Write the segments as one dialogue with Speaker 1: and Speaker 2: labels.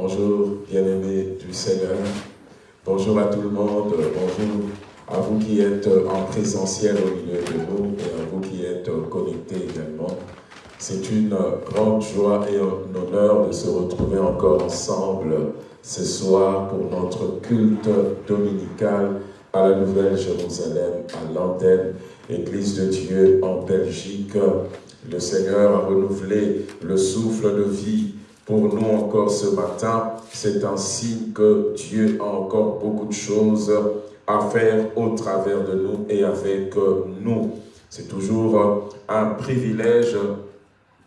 Speaker 1: Bonjour, bien-aimés du Seigneur. Bonjour à tout le monde. Bonjour à vous qui êtes en présentiel au milieu de nous et à vous qui êtes connectés également. C'est une grande joie et un honneur de se retrouver encore ensemble ce soir pour notre culte dominical à la Nouvelle Jérusalem, à l'antenne Église de Dieu en Belgique. Le Seigneur a renouvelé le souffle de vie pour nous encore ce matin. C'est signe que Dieu a encore beaucoup de choses à faire au travers de nous et avec nous. C'est toujours un privilège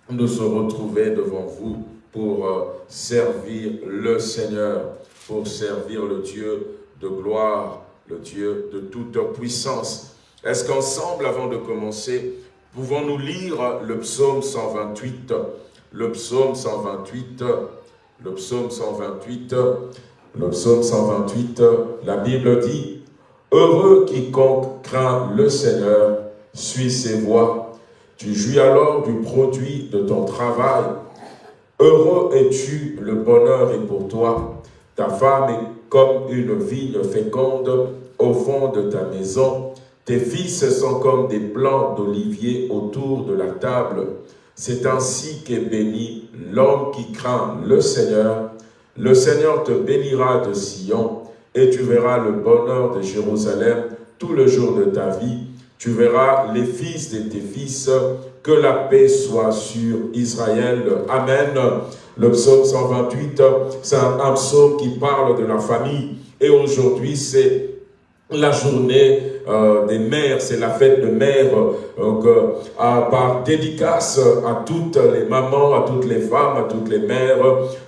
Speaker 1: de se retrouver devant vous pour servir le Seigneur, pour servir le Dieu de gloire, le Dieu de toute puissance. Est-ce qu'ensemble, avant de commencer, pouvons-nous lire le psaume 128 Le psaume 128, le psaume 128, le psaume 128, la Bible dit « Heureux quiconque craint le Seigneur, suit ses voies. Tu jouis alors du produit de ton travail. Heureux es-tu, le bonheur est pour toi. Ta femme est comme une vigne féconde au fond de ta maison. Tes fils sont comme des plants d'olivier autour de la table. C'est ainsi qu'est béni l'homme qui craint le Seigneur. Le Seigneur te bénira de Sion, et tu verras le bonheur de Jérusalem tout le jour de ta vie. Tu verras les fils de tes fils, que la paix soit sur Israël. Amen. Le psaume 128, c'est un psaume qui parle de la famille. Et aujourd'hui, c'est la journée euh, des mères, c'est la fête de mères, donc, euh, par dédicace à toutes les mamans, à toutes les femmes, à toutes les mères,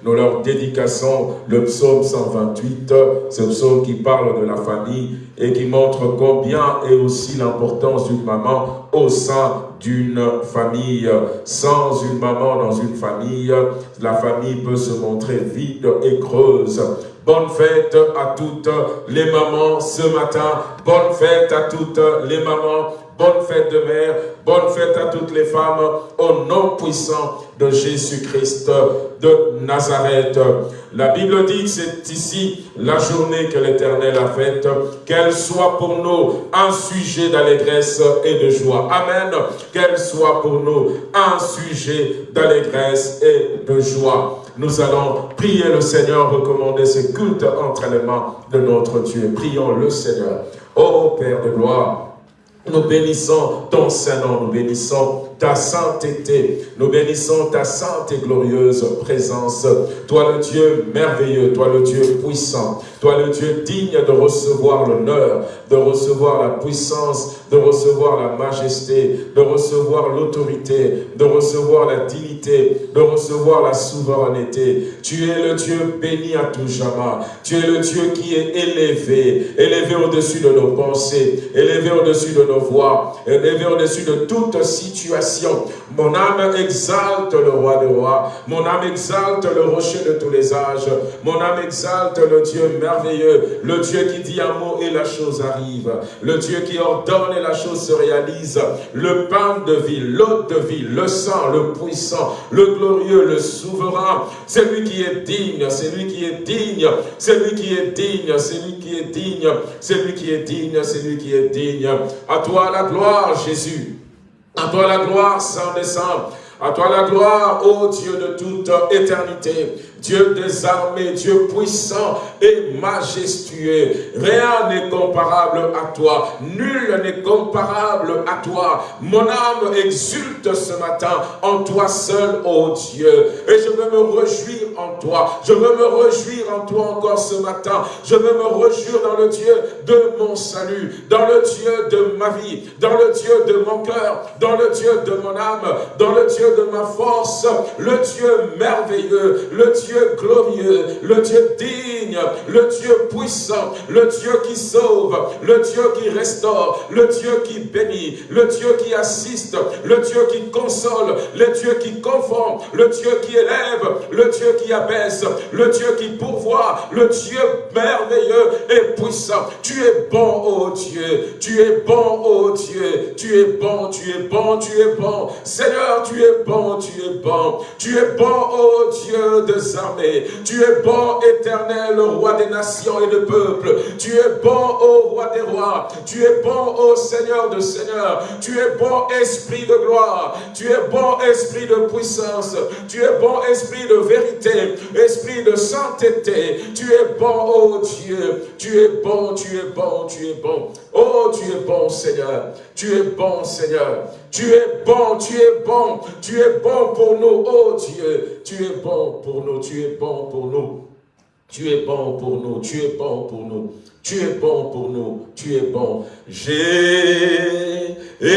Speaker 1: nous leur dédicassons le psaume 128, ce psaume qui parle de la famille et qui montre combien est aussi l'importance d'une maman au sein d'une famille. Sans une maman dans une famille, la famille peut se montrer vide et creuse. Bonne fête à toutes les mamans ce matin. Bonne fête à toutes les mamans. Bonne fête de mère. Bonne fête à toutes les femmes. Au nom puissant de Jésus-Christ de Nazareth. La Bible dit que c'est ici la journée que l'Éternel a faite, qu'elle soit pour nous un sujet d'allégresse et de joie. Amen. Qu'elle soit pour nous un sujet d'allégresse et de joie. Nous allons prier le Seigneur, recommander ce culte entre les mains de notre Dieu. Prions le Seigneur. Ô Père de gloire, nous bénissons ton Saint-Nom, nous bénissons ta sainteté. Nous bénissons ta sainte et glorieuse présence. Toi le Dieu merveilleux, toi le Dieu puissant, toi le Dieu digne de recevoir l'honneur, de recevoir la puissance, de recevoir la majesté, de recevoir l'autorité, de recevoir la dignité, de recevoir la souveraineté. Tu es le Dieu béni à tout jamais. Tu es le Dieu qui est élevé, élevé au-dessus de nos pensées, élevé au-dessus de nos voix, élevé au-dessus de toute situation mon âme exalte le roi des rois. Mon âme exalte le rocher de tous les âges. Mon âme exalte le Dieu merveilleux. Le Dieu qui dit un mot et la chose arrive. Le Dieu qui ordonne et la chose se réalise. Le pain de vie, l'eau de vie, le sang, le puissant, le glorieux, le souverain. C'est lui qui est digne, c'est lui qui est digne, c'est lui qui est digne, c'est lui qui est digne, c'est lui qui est digne, c'est lui qui est digne. À toi la gloire, Jésus. À toi la gloire, Saint des Saints. À toi la gloire, ô Dieu de toute éternité. Dieu des armées, Dieu puissant et majestueux. Rien n'est comparable à toi. Nul n'est comparable à toi. Mon âme exulte ce matin en toi seul, ô Dieu. Et je veux me réjouir en toi. Je veux me réjouir en toi encore ce matin. Je veux me réjouir dans le Dieu de mon salut, dans le Dieu de ma vie, dans le Dieu de mon cœur, dans le Dieu de mon âme, dans le Dieu de ma force, le Dieu merveilleux, le Dieu glorieux, le Dieu digne, le Dieu puissant, le Dieu qui sauve, le Dieu qui restaure, le Dieu qui bénit, le Dieu qui assiste, le Dieu qui console, le Dieu qui confond, le Dieu qui élève, le Dieu qui abaisse, le Dieu qui pourvoit, le Dieu merveilleux et puissant. Tu es bon, ô Dieu, tu es bon, ô Dieu, tu es bon, tu es bon, tu es bon. Seigneur, tu es bon, tu es bon, tu es bon, ô Dieu de Zion. Tu es bon, éternel, roi des nations et des peuples. Tu es bon, ô roi des rois. Tu es bon, ô Seigneur de Seigneur. Tu es bon, esprit de gloire. Tu es bon, esprit de puissance. Tu es bon, esprit de vérité, esprit de sainteté. Tu es bon, ô Dieu. Tu es bon, tu es bon, tu es bon. Oh, tu es bon, Seigneur. Tu es bon, Seigneur. Tu es bon, tu es bon. Tu es bon pour nous, oh Dieu. Tu es bon pour nous, tu es bon pour nous. Tu es bon pour nous, tu es bon pour nous. Tu es bon pour nous, tu es bon. J'ai
Speaker 2: nous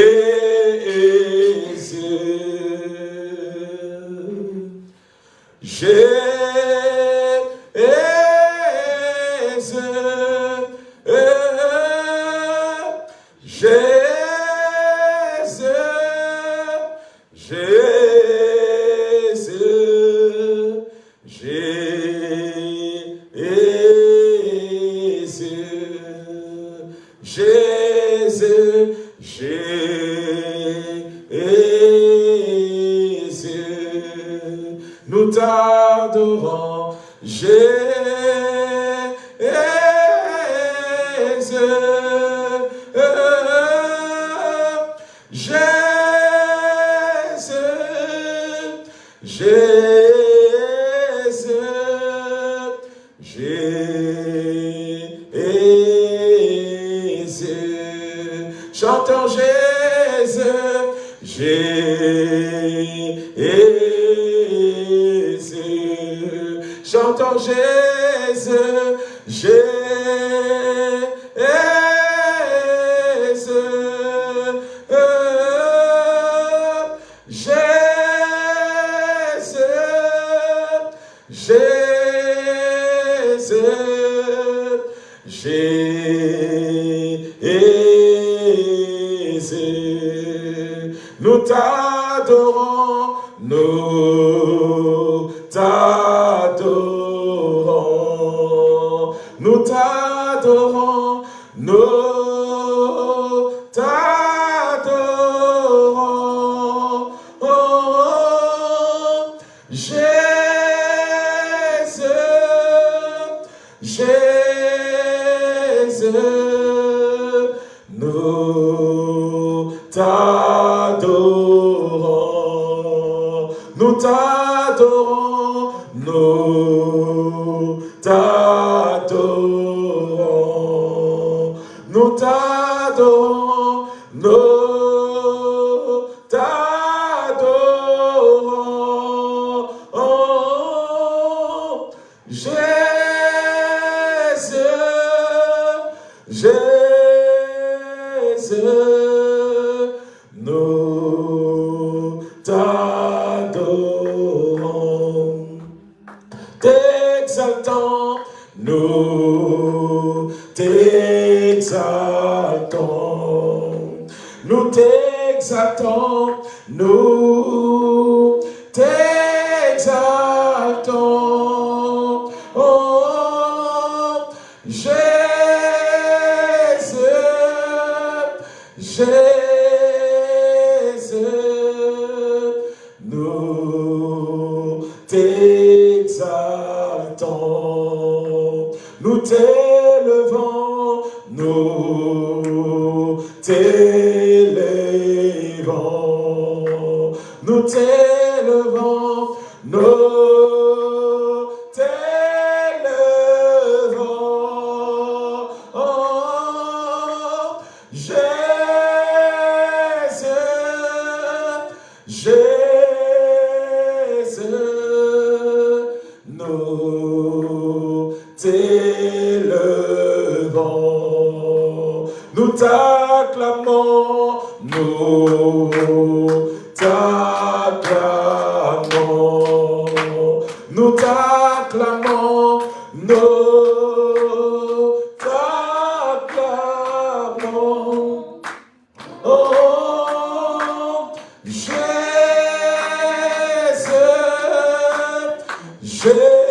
Speaker 1: Yeah.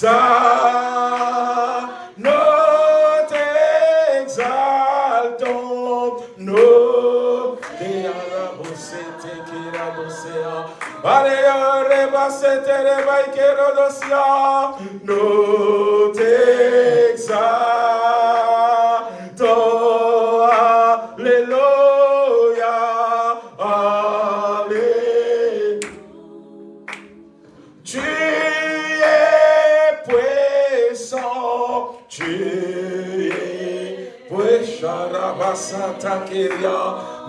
Speaker 1: T'exaltons, nous t'exaltons, nous t'exaltons. Nous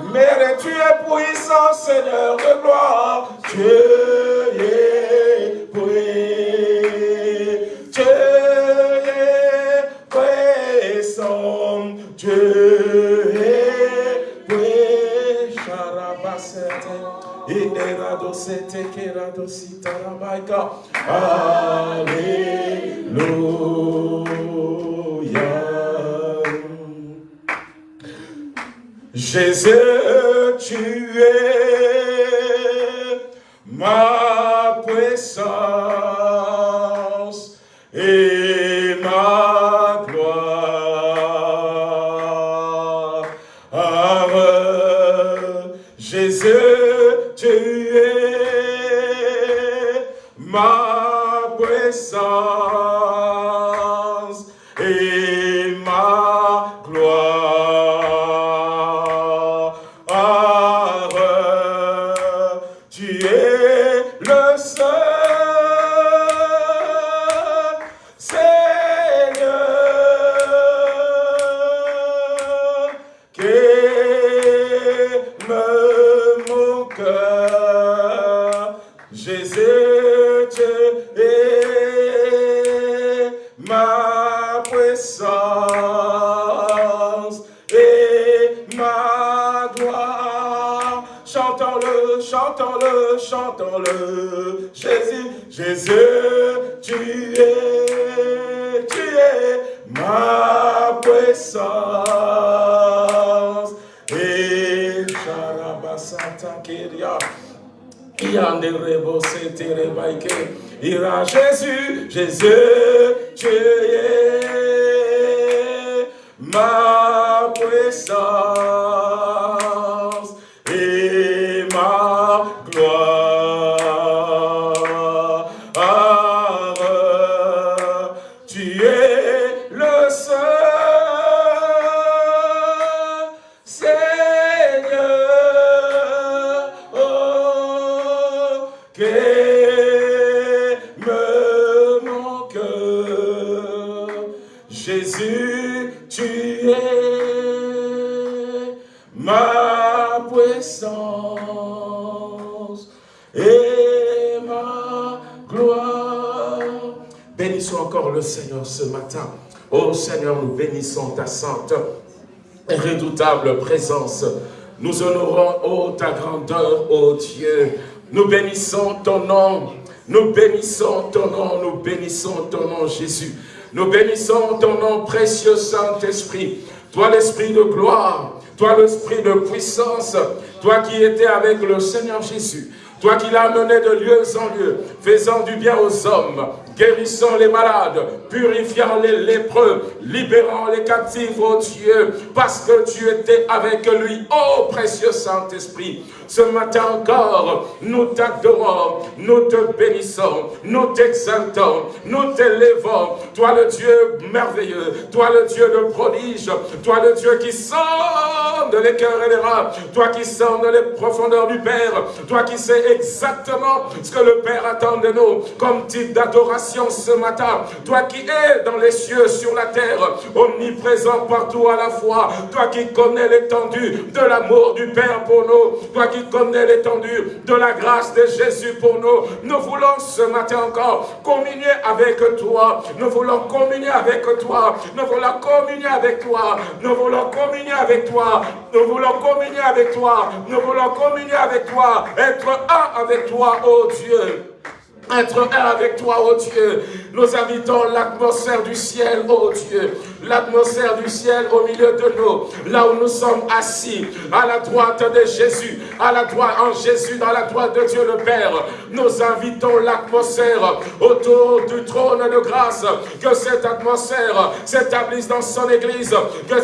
Speaker 1: Mais tu es puissant, Seigneur de gloire, Ira Jésus, Jésus, tu es ma puissance Oh Seigneur, nous bénissons ta sainte et redoutable présence. Nous honorons, oh, ta grandeur, oh Dieu. Nous bénissons ton nom. Nous bénissons ton nom. Nous bénissons ton nom, Jésus. Nous bénissons ton nom, précieux Saint-Esprit. Toi, l'Esprit de gloire. Toi, l'Esprit de puissance. Toi qui étais avec le Seigneur Jésus. Toi qui l'as mené de lieu en lieu, faisant du bien aux hommes, guérissant les malades, purifiant les lépreux, libérant les captifs, oh Dieu, parce que tu étais avec lui, oh précieux Saint-Esprit. Ce matin encore, nous t'adorons, nous te bénissons, nous t'exaltons, nous t'élèvons. Toi le Dieu merveilleux, toi le Dieu de prodige, toi le Dieu qui sonde les cœurs et les rats, toi qui sonde les profondeurs du Père, toi qui sais exactement ce que le Père attend de nous comme type d'adoration ce matin. Toi qui es dans les cieux, sur la terre, omniprésent partout à la fois, toi qui connais l'étendue de l'amour du Père pour nous, toi qui connais l'étendue de la grâce de Jésus pour nous. Nous voulons ce matin encore communier avec toi. Nous voulons communier avec toi. Nous voulons communier avec toi. Nous voulons communier avec toi. Nous voulons communier avec toi. Nous voulons communier avec toi. Être avec toi, oh Dieu être un avec toi, oh Dieu. Nous invitons l'atmosphère du ciel, oh Dieu. L'atmosphère du ciel au milieu de nous, là où nous sommes assis, à la droite de Jésus, à la droite en Jésus, dans la droite de Dieu le Père. Nous invitons l'atmosphère autour du trône de grâce, que cette atmosphère s'établisse dans son église, que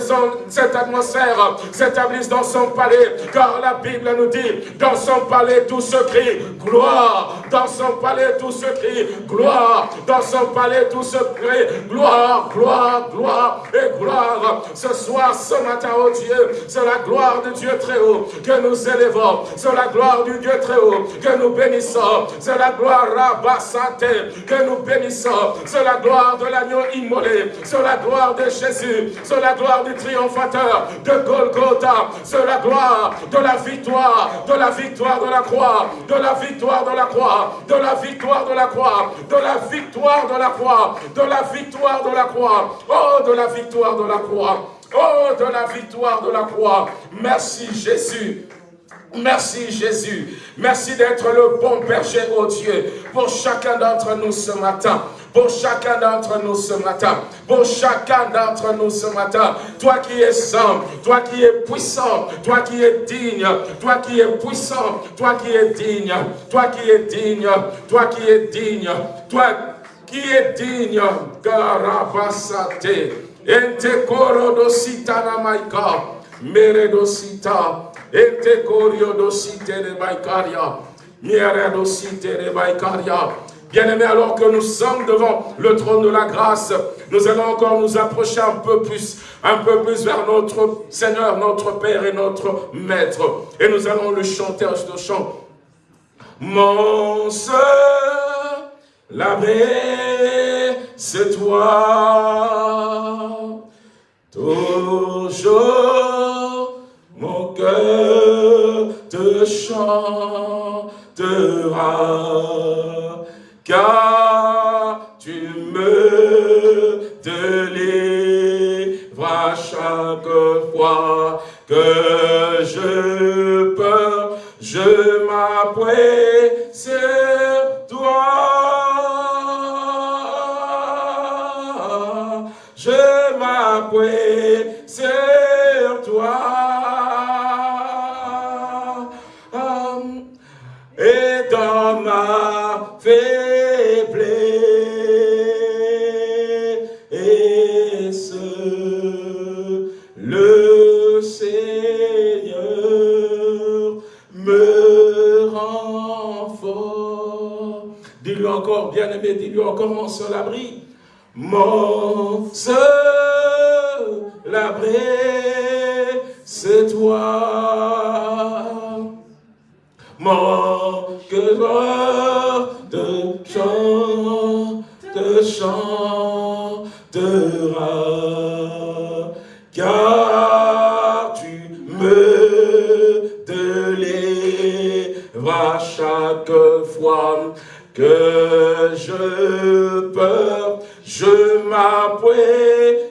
Speaker 1: cette atmosphère s'établisse dans son palais, car la Bible nous dit, dans son palais tout se crie, gloire, dans son palais tout se crie gloire. Dans son palais, tout se crie gloire, gloire, gloire et gloire. Ce soir, ce matin, oh Dieu, c'est la gloire de Dieu très haut que nous élevons. C'est la gloire du Dieu très haut que nous bénissons. C'est la gloire Rabassante que nous bénissons. C'est la gloire de l'agneau immolé. C'est la gloire de Jésus. C'est la gloire du triomphateur de Golgotha. C'est la gloire de la victoire, de la victoire de la croix, de la victoire de la croix, de la victoire de la croix, de la victoire de la croix, de la victoire de la croix, oh de la victoire de la croix, oh de la victoire de la croix. Merci Jésus. Merci Jésus. Merci d'être le bon berger, oh Dieu, pour chacun d'entre nous ce matin. Pour chacun d'entre nous ce matin. Pour chacun d'entre nous ce matin. Toi qui es saint, toi qui es puissant, toi qui es digne, toi qui es puissant, toi qui es digne, toi qui es digne, toi qui es digne, toi qui es digne. Garabasate. Ente koro dosita na maika. Mere dosita. Ente korio dosite de baikaria. Mere dosite de baikaria. Bien-aimés, alors que nous sommes devant le trône de la grâce, nous allons encore nous approcher un peu plus, un peu plus vers notre Seigneur, notre Père et notre Maître. Et nous allons le chanter ce chant. Mon seul l'abbé, c'est toi. Toujours mon cœur te chantera car tu me délivres chaque fois que je peux, je m'appuie bien-aimé, dis-lui encore mon seul abri. Mon seul abri, c'est toi. Mon cœur je peux, je m'appuie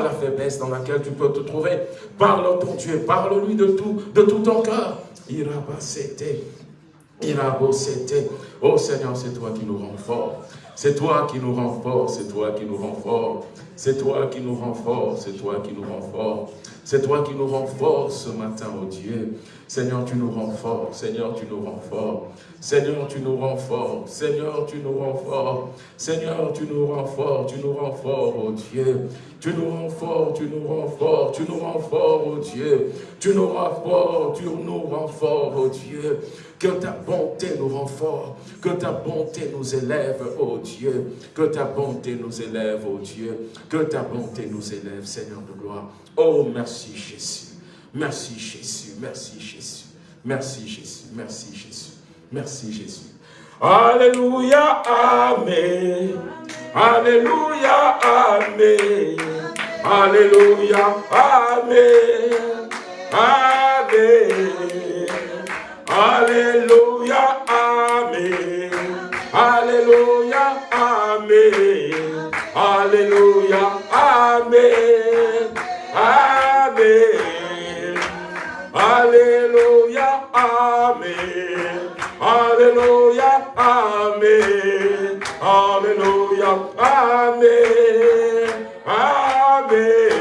Speaker 1: la faiblesse dans laquelle tu peux te trouver. Parle à ton Dieu, parle-lui de tout, de tout ton cœur. Irabasete, Irabosete. Oh Seigneur, c'est toi qui nous rends fort. C'est toi qui nous rends fort, c'est toi qui nous rends fort. C'est toi qui nous rends fort, c'est toi qui nous rends fort. C'est toi qui nous rends fort ce matin, oh Dieu. Seigneur, tu nous rends fort. Seigneur, tu nous rends fort. Seigneur, tu nous rends fort. Seigneur, tu nous rends fort. Seigneur, tu nous rends fort. Tu nous rends fort, oh Dieu. Tu nous rends fort, tu nous rends fort, tu nous rends fort, oh Dieu. Tu nous rends fort, tu nous rends fort, oh Dieu. Que ta bonté nous rend fort, que ta bonté nous élève, oh Dieu. Que ta bonté nous élève, oh Dieu. Que ta bonté nous élève, Seigneur de gloire. Oh, merci Jésus. Merci Jésus, merci. Merci Jésus, merci Jésus. Merci Jésus. Alléluia, Amen. Alléluia, Amen. Alléluia, Amen. Amen. Alléluia, Amen. Alléluia, Amen. Alléluia, Amen. Amen. Amen. Alléluia, Amen. Alléluia, Amen. Amen.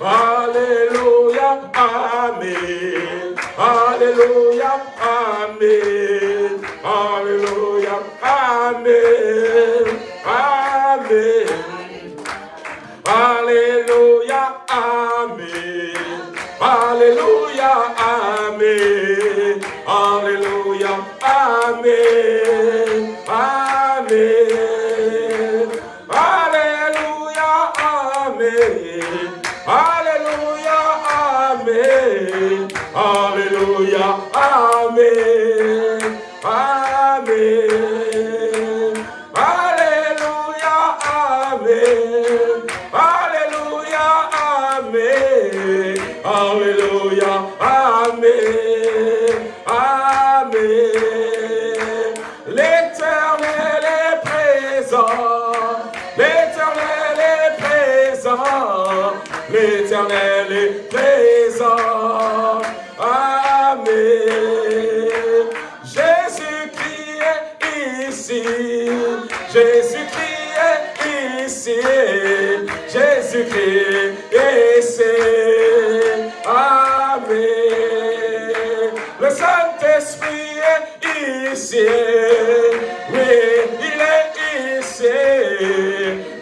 Speaker 1: Alléluia, Amen. Alléluia, Amen. Alléluia, Amen. Amen. Alléluia, Amen. Alléluia, Amen. Alléluia, Amen. Amen. Alléluia, Amen. Alléluia, Amen. Alléluia, Amen. Amen. Amen. L'éternel est présent. L'éternel est présent. L'éternel est présent. Amen. Jésus-Christ est ici. Jésus-Christ est ici. Jésus-Christ est ici. Amen. Saint-Esprit est ici. Oui, il est ici.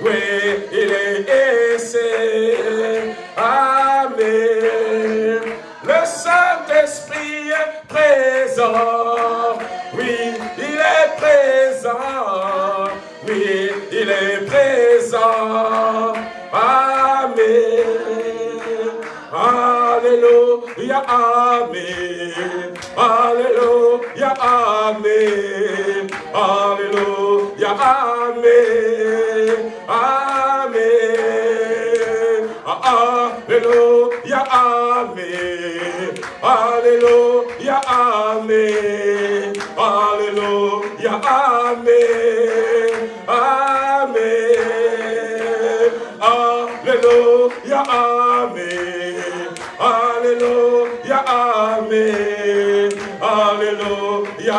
Speaker 1: Oui, il est ici. Amen. Le Saint-Esprit est présent. Oui, il est présent. Oui, il est présent. Amen. Alléluia, Amen. Amen. Alléluia, Amen. Amen. Alléluia, Amen. Alléluia, Amen. Alléluia, Amen.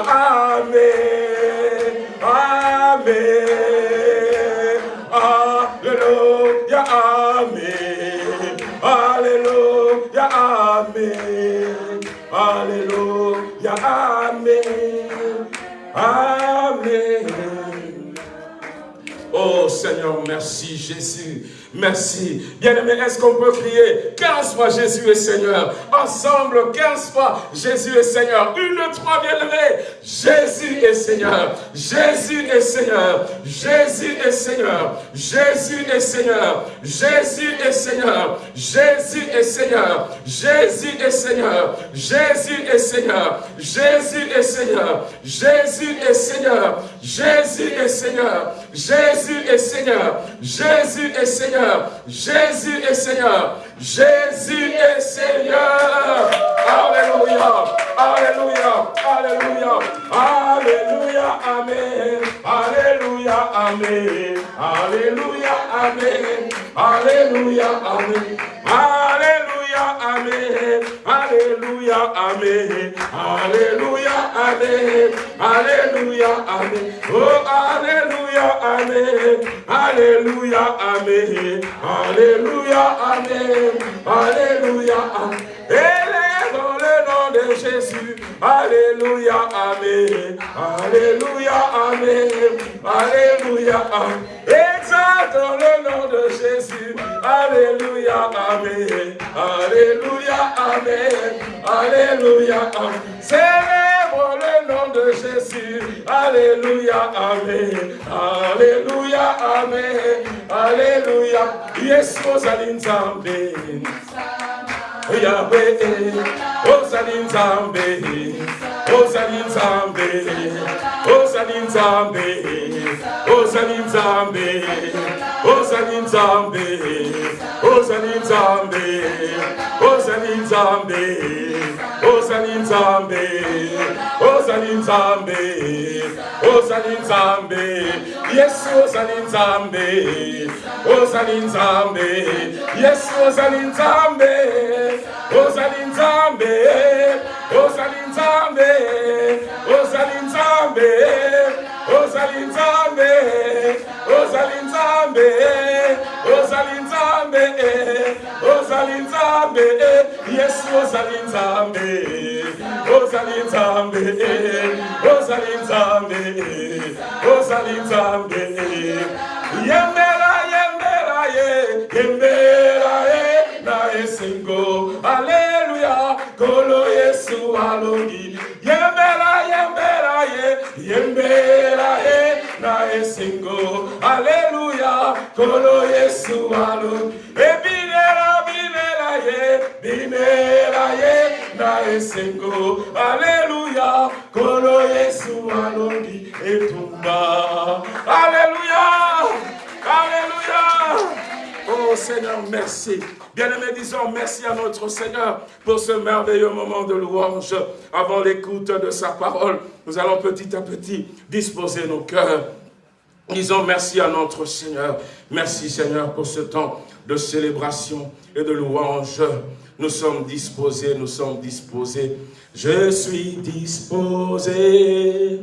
Speaker 1: Amen. Amen. Alléluia, Amen. Alléluia, Amen. Alléluia, Amen. Amen. Oh Seigneur, merci Jésus. Merci. Bien-aimé, est-ce qu'on peut crier 15 fois Jésus est Seigneur Ensemble, 15 fois Jésus est Seigneur. Une, trois, bien-aimé. Jésus est Seigneur. Jésus est Seigneur. Jésus est Seigneur. Jésus est Seigneur. Jésus est Seigneur. Jésus est Seigneur. Jésus est Seigneur. Jésus est Seigneur. Jésus est Seigneur. Jésus est Seigneur. Jésus est Seigneur. Jésus est Seigneur. Jésus est Seigneur. Jésus est Seigneur. Jésus est Seigneur. Alléluia. Alléluia. Alléluia. Alléluia. Amen. Alléluia. Amen. Alléluia, Amen. Alléluia, Amen. Alléluia, Amen. Alléluia, Amen. Alléluia, Amen. Alléluia, Amen. Oh, Alléluia, Amen. Alléluia, Amen. Alléluia, Amen. Alléluia, Amen nom de Jésus. Alléluia, Amen. Alléluia, Amen. Alléluia, Amen. Exalte dans le nom de Jésus. Alléluia, Amen. Alléluia, Amen. Alléluia, Amen. Le nom de Jésus. Alléluia, Amen. Alléluia, Amen. Alléluia. Yes, Rosaline Yahweh, Hosanna in Zambia, Hosanna in Zambia, Hosanna in Zambia, Hosanna in Zambia, Hosanna in Zambia, Hosanna in Zambia, Hosanna in Zambia, Hosanna in Zambia, Hosanna in Zambia. Hosanna Zambe, Yes, Hosanna Zambe, Zambia. Zambe. Yes, Hosanna Zambe, Zambia. Zambe, in Zambe, Hosanna Zambe, ozalinzambe ozalinzambe ozalinzambe ozalinzambe yesu ozalinzambe ozalinzambe ozalinzambe ozalinzambe yembera yembera ye yembera ye na esengo ale yemberae na esingo aleluya kolo yesu alu ebinera binera ye binera ye na esingo aleluya kolo yesu alongi etumba aleluya Oh Seigneur, merci. Bien-aimés, disons merci à notre Seigneur pour ce merveilleux moment de louange. Avant l'écoute de sa parole, nous allons petit à petit disposer nos cœurs. Disons merci à notre Seigneur. Merci Seigneur pour ce temps de célébration et de louange. Nous sommes disposés, nous sommes disposés. Je suis disposé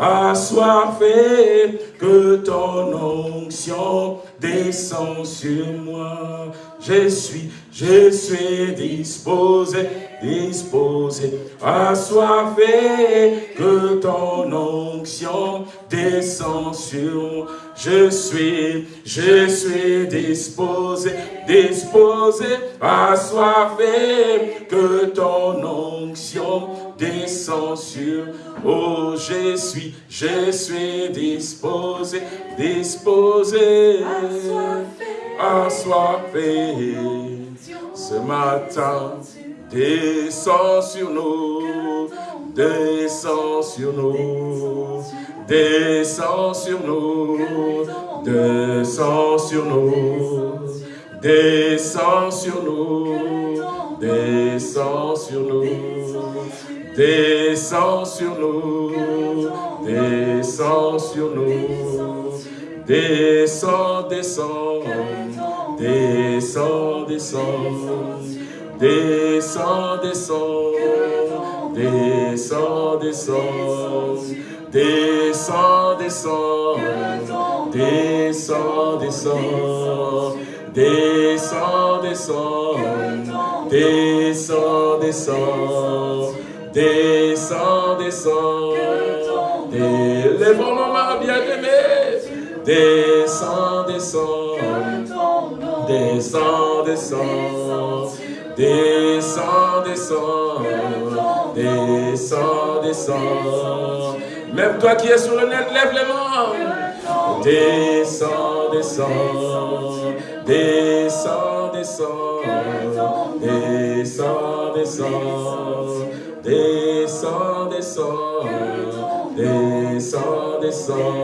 Speaker 1: assoiffé, que ton onction descend sur moi. Je suis, je suis disposé, disposé, assoiffé, que ton onction descend sur moi. Je suis, je suis disposé, disposé, assoiffé, que ton onction descend sur Oh, je suis, je suis disposé, disposé, assoiffé. Ce matin, descends sur nous, descends sur nous, descends sur nous, descends sur nous, descends sur nous, descends sur nous. Descends sur nous, descends sur nous, descends, descends, descends, descends, descends, descends, descends, descends, descends, descends, descends, descends, descends, descends, descends, descends, Descends, descends. Lèvons nos mains bien-aimés. Descends, descends. Descends, descends. Descends, descends. Descends, descends. Même toi qui es sur le net, lève les mains. Descends, descends. Descends, descends. Descends, descends. Descends, descends, descends, descends,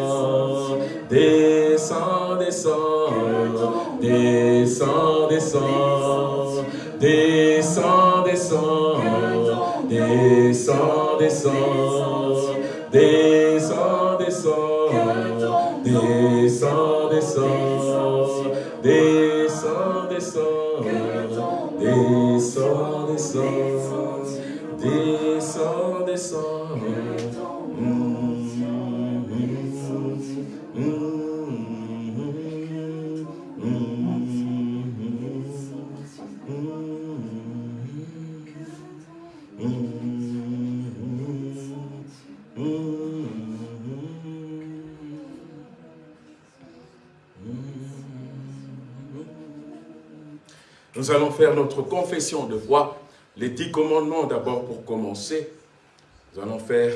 Speaker 1: descends, descends, descends, descends, descends, descends, descends, descends, descends, descends, Descends, descends, descends, descends, descends, descends, descends, descends. Nous allons faire notre confession de foi, les dix commandements d'abord pour commencer. Nous allons faire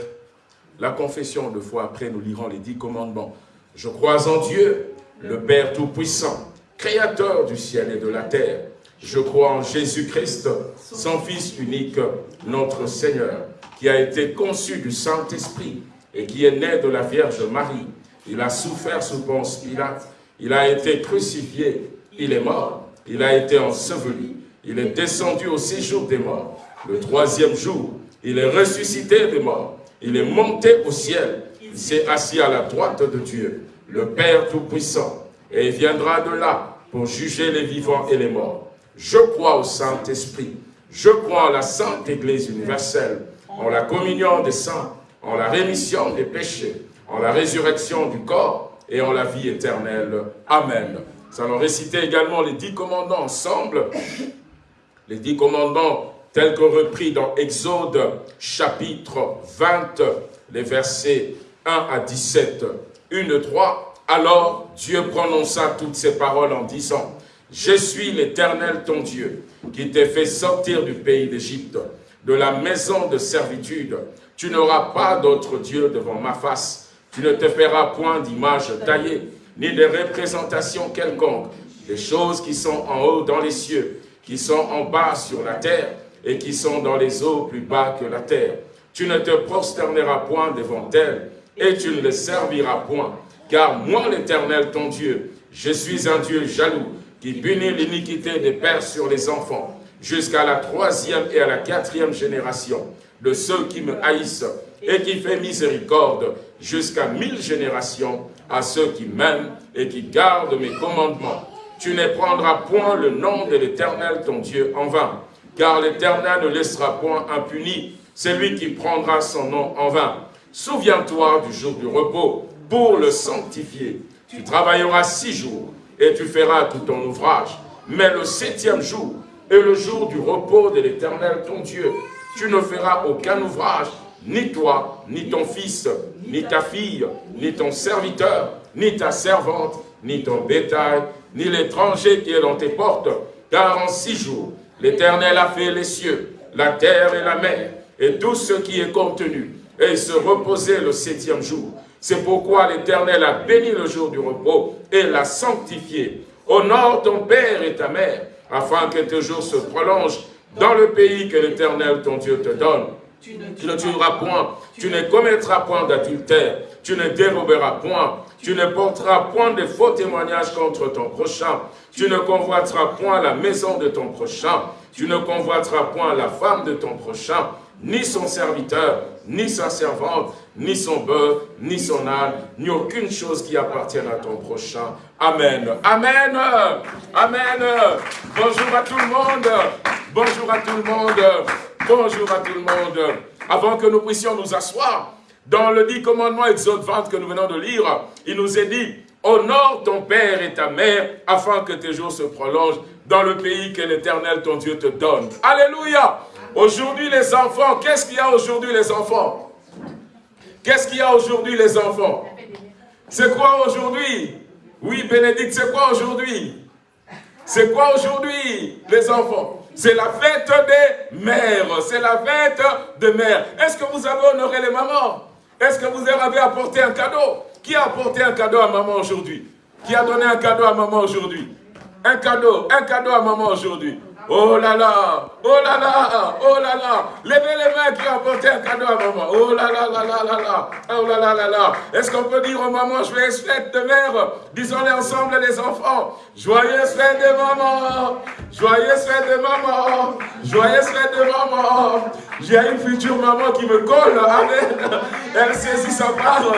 Speaker 1: la confession de foi, après nous lirons les dix commandements. Je crois en Dieu, le Père Tout-Puissant, Créateur du ciel et de la terre. Je crois en Jésus-Christ, son Fils unique, notre Seigneur, qui a été conçu du Saint-Esprit et qui est né de la Vierge Marie. Il a souffert sous Ponce Pilate, il a été crucifié, il est mort, il a été enseveli, il est descendu au séjour des morts. Le troisième jour, il est ressuscité des morts, il est monté au ciel, il s'est assis à la droite de Dieu, le Père Tout-Puissant, et il viendra de là pour juger les vivants et les morts. Je crois au Saint-Esprit, je crois en la Sainte Église universelle, en la communion des saints, en la rémission des péchés, en la résurrection du corps et en la vie éternelle. Amen. Nous allons réciter également les dix commandants ensemble. Les dix commandants tels que repris dans Exode chapitre 20, les versets 1 à 17. Une, trois. Alors Dieu prononça toutes ces paroles en disant, « Je suis l'Éternel ton Dieu, qui t'ai fait sortir du pays d'Égypte, de la maison de servitude. Tu n'auras pas d'autre Dieu devant ma face. Tu ne te feras point d'image taillée, ni de représentation quelconque, des choses qui sont en haut dans les cieux, qui sont en bas sur la terre, et qui sont dans les eaux plus bas que la terre. Tu ne te prosterneras point devant elles, et tu ne les serviras point. Car moi, l'Éternel, ton Dieu, je suis un Dieu jaloux, qui punit l'iniquité des pères sur les enfants, jusqu'à la troisième et à la quatrième génération de ceux qui me haïssent, et qui fait miséricorde jusqu'à mille générations à ceux qui m'aiment et qui gardent mes commandements. Tu ne prendras point le nom de l'Éternel ton Dieu en vain, car l'Éternel ne laissera point impuni celui qui prendra son nom en vain. Souviens-toi du jour du repos pour le sanctifier. Tu travailleras six jours et tu feras tout ton ouvrage. Mais le septième jour est le jour du repos de l'Éternel ton Dieu. Tu ne feras aucun ouvrage, ni toi, ni ton fils, ni ta fille, ni ton serviteur, ni ta servante, ni ton bétail, ni l'étranger qui est dans tes portes, car en six jours, l'Éternel a fait les cieux, la terre et la mer, et tout ce qui est contenu, et se reposait le septième jour. C'est pourquoi l'Éternel a béni le jour du repos et l'a sanctifié. Honore ton père et ta mère, afin que tes jours se prolongent dans le pays que l'Éternel ton Dieu te donne. Tu ne tueras point, tu ne commettras point d'adultère, tu ne déroberas point, tu ne porteras point de faux témoignages contre ton prochain, tu ne convoiteras point la maison de ton prochain, tu ne convoiteras point la femme de ton prochain, ni son serviteur, ni sa servante, ni son bœuf, ni son âne, ni aucune chose qui appartienne à ton prochain. Amen. Amen. Amen. Bonjour à tout le monde. Bonjour à tout le monde. Bonjour à tout le monde. Avant que nous puissions nous asseoir, dans le dit commandement Exode 20 que nous venons de lire, il nous est dit, honore ton père et ta mère afin que tes jours se prolongent dans le pays que l'Éternel ton Dieu te donne. Alléluia. Aujourd'hui les enfants, qu'est-ce qu'il y a aujourd'hui les enfants? Qu'est-ce qu'il y a aujourd'hui les enfants? C'est quoi aujourd'hui? Oui, Bénédicte, c'est quoi aujourd'hui? C'est quoi aujourd'hui les enfants? C'est la fête des mères. C'est la fête des mères. Est-ce que vous avez honoré les mamans? Est-ce que vous avez apporté un cadeau? Qui a apporté un cadeau à maman aujourd'hui? Qui a donné un cadeau à maman aujourd'hui? Un cadeau, un cadeau à maman aujourd'hui. Oh là là, oh là là, oh là là. Levez les mains qui ont apporté un cadeau à maman. Oh là là là là là là, oh là là là là. Est-ce qu'on peut dire aux mamans, joyeuse fête de mère Disons-les ensemble les enfants. Joyeuse fête de maman, joyeuse fête de maman, joyeuse fête de maman. J'ai une future maman qui me colle, amen. Elle saisit sa part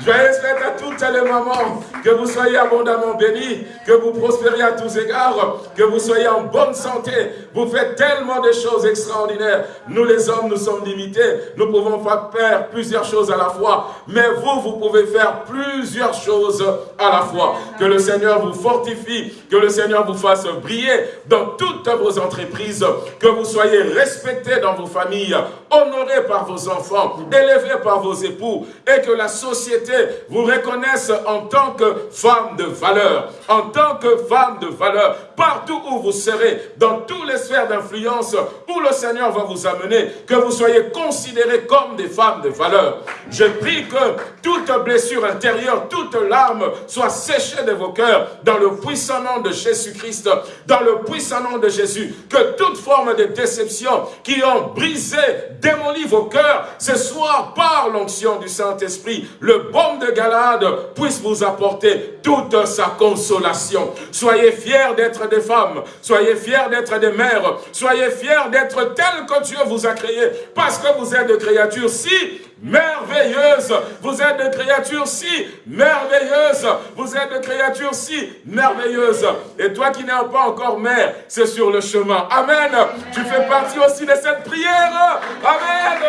Speaker 1: Joyeuses fêtes à toutes les mamans. Que vous soyez abondamment bénis. Que vous prospériez à tous égards. Que vous soyez en bonne santé. Vous faites tellement de choses extraordinaires. Nous les hommes, nous sommes limités. Nous pouvons faire plusieurs choses à la fois. Mais vous, vous pouvez faire plusieurs choses à la fois. Que le Seigneur vous fortifie. Que le Seigneur vous fasse briller dans toutes vos entreprises. Que vous soyez respectés dans vos familles. Honorés par vos enfants. Élevés par vos époux. Et que la société vous reconnaisse en tant que femme de valeur. En tant que femme de valeur. Partout où vous serez. Dans toutes les sphères d'influence où le Seigneur va vous amener. Que vous soyez considérés comme des femmes de valeur. Je prie que toute blessure intérieure, toute larme soit séchée de vos cœurs dans le puissant nom de Jésus-Christ, dans le puissant nom de Jésus. Que toute forme de déception qui ont brisé, démoli vos cœurs, ce soir par l'onction du Saint-Esprit, le baume de Galade puisse vous apporter toute sa consolation. Soyez fiers d'être des femmes, soyez fiers d'être des mères, soyez fiers d'être tels que Dieu vous a créés, parce que vous êtes des créatures si merveilleuses, vous êtes des créatures si merveilleuses, vous êtes des créatures si merveilleuses. Et toi qui n'es pas encore mère, c'est sur le chemin. Amen. Tu fais partie aussi de cette prière. Amen.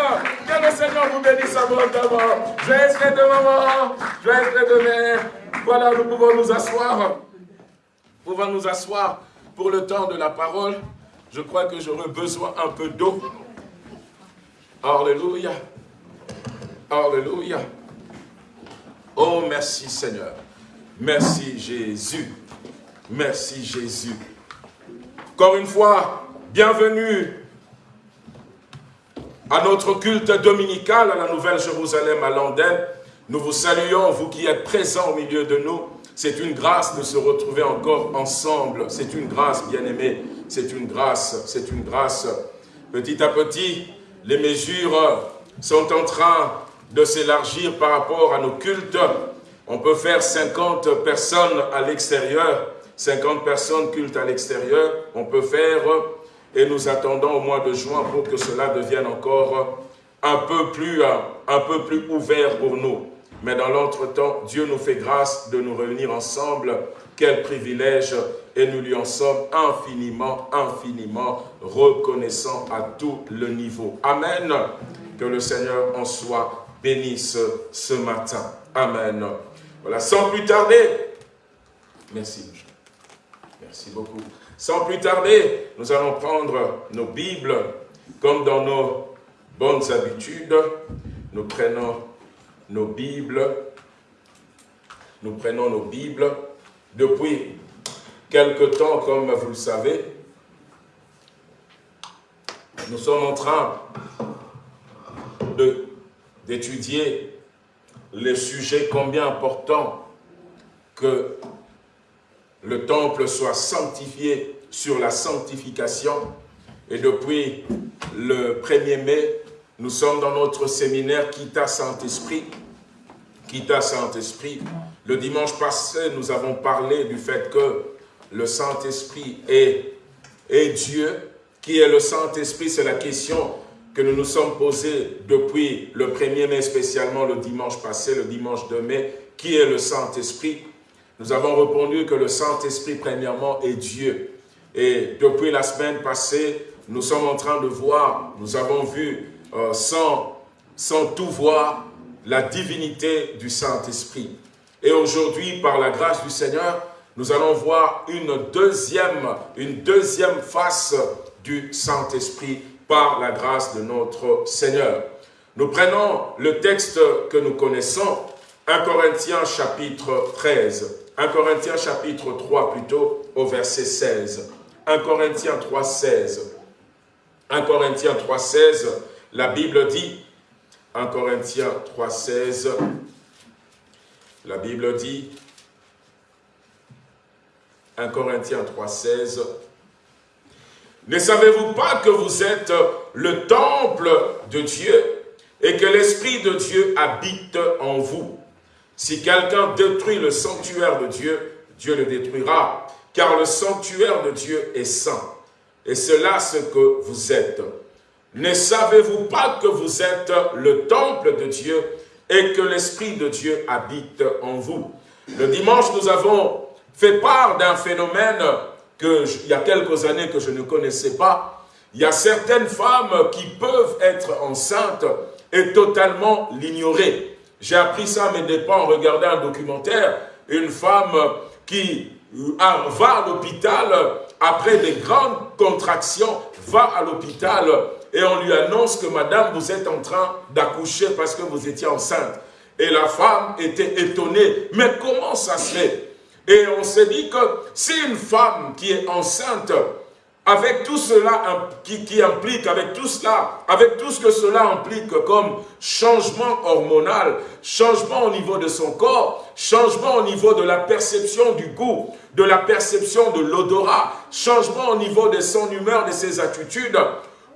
Speaker 1: Que le Seigneur vous bénisse abondamment. Joyeux de maman, joyeux de mère. Voilà, nous pouvons nous asseoir. Nous pouvons nous asseoir pour le temps de la parole. Je crois que j'aurai besoin un peu d'eau. Alléluia. Alléluia. Oh, merci Seigneur. Merci Jésus. Merci Jésus. Encore une fois, bienvenue à notre culte dominical à la Nouvelle-Jérusalem à Londres. Nous vous saluons, vous qui êtes présents au milieu de nous. C'est une grâce de se retrouver encore ensemble. C'est une grâce, bien-aimés. C'est une grâce, c'est une grâce. Petit à petit, les mesures sont en train de s'élargir par rapport à nos cultes. On peut faire 50 personnes à l'extérieur, 50 personnes cultes à l'extérieur, on peut faire, et nous attendons au mois de juin pour que cela devienne encore un peu plus, un peu plus ouvert pour nous. Mais dans l'entretemps, Dieu nous fait grâce de nous réunir ensemble. Quel privilège et nous lui en sommes infiniment, infiniment reconnaissants à tout le niveau. Amen. Que le Seigneur en soit bénisse ce matin. Amen. Voilà, sans plus tarder, merci, merci beaucoup. Sans plus tarder, nous allons prendre nos Bibles, comme dans nos bonnes habitudes, nous prenons nos Bibles, nous prenons nos Bibles. Depuis quelque temps, comme vous le savez, nous sommes en train de d'étudier les sujets combien important que le temple soit sanctifié sur la sanctification. Et depuis le 1er mai, nous sommes dans notre séminaire Kita Saint-Esprit. Kita Saint-Esprit. Le dimanche passé, nous avons parlé du fait que le Saint-Esprit est, est Dieu. Qui est le Saint-Esprit? C'est la question que nous nous sommes posés depuis le 1er mai, spécialement le dimanche passé, le dimanche de mai, qui est le Saint-Esprit Nous avons répondu que le Saint-Esprit, premièrement, est Dieu. Et depuis la semaine passée, nous sommes en train de voir, nous avons vu, euh, sans, sans tout voir, la divinité du Saint-Esprit. Et aujourd'hui, par la grâce du Seigneur, nous allons voir une deuxième, une deuxième face du Saint-Esprit par la grâce de notre Seigneur. Nous prenons le texte que nous connaissons, 1 Corinthiens chapitre 13, 1 Corinthiens chapitre 3 plutôt, au verset 16. 1 Corinthiens 3, 16. 1 Corinthiens 3, 16, la Bible dit, 1 Corinthiens 3, 16, la Bible dit, 1 Corinthiens 3, 16, ne savez-vous pas que vous êtes le temple de Dieu et que l'Esprit de Dieu habite en vous? Si quelqu'un détruit le sanctuaire de Dieu, Dieu le détruira, car le sanctuaire de Dieu est saint. Et c'est là ce que vous êtes. Ne savez-vous pas que vous êtes le temple de Dieu
Speaker 2: et que l'Esprit de Dieu habite en vous? Le dimanche, nous avons fait part d'un phénomène que il y a quelques années que je ne connaissais pas. Il y a certaines femmes qui peuvent être enceintes et totalement l'ignorer. J'ai appris ça à mes dépens en regardant un documentaire. Une femme qui va à l'hôpital après des grandes contractions, va à l'hôpital et on lui annonce que madame, vous êtes en train d'accoucher parce que vous étiez enceinte. Et la femme était étonnée. Mais comment ça se fait? Et on s'est dit que si une femme qui est enceinte, avec tout cela qui, qui, implique, avec tout cela, avec tout ce que cela implique comme changement hormonal, changement au niveau de son corps, changement au niveau de la perception du goût, de la perception de l'odorat, changement au niveau de son humeur, de ses attitudes,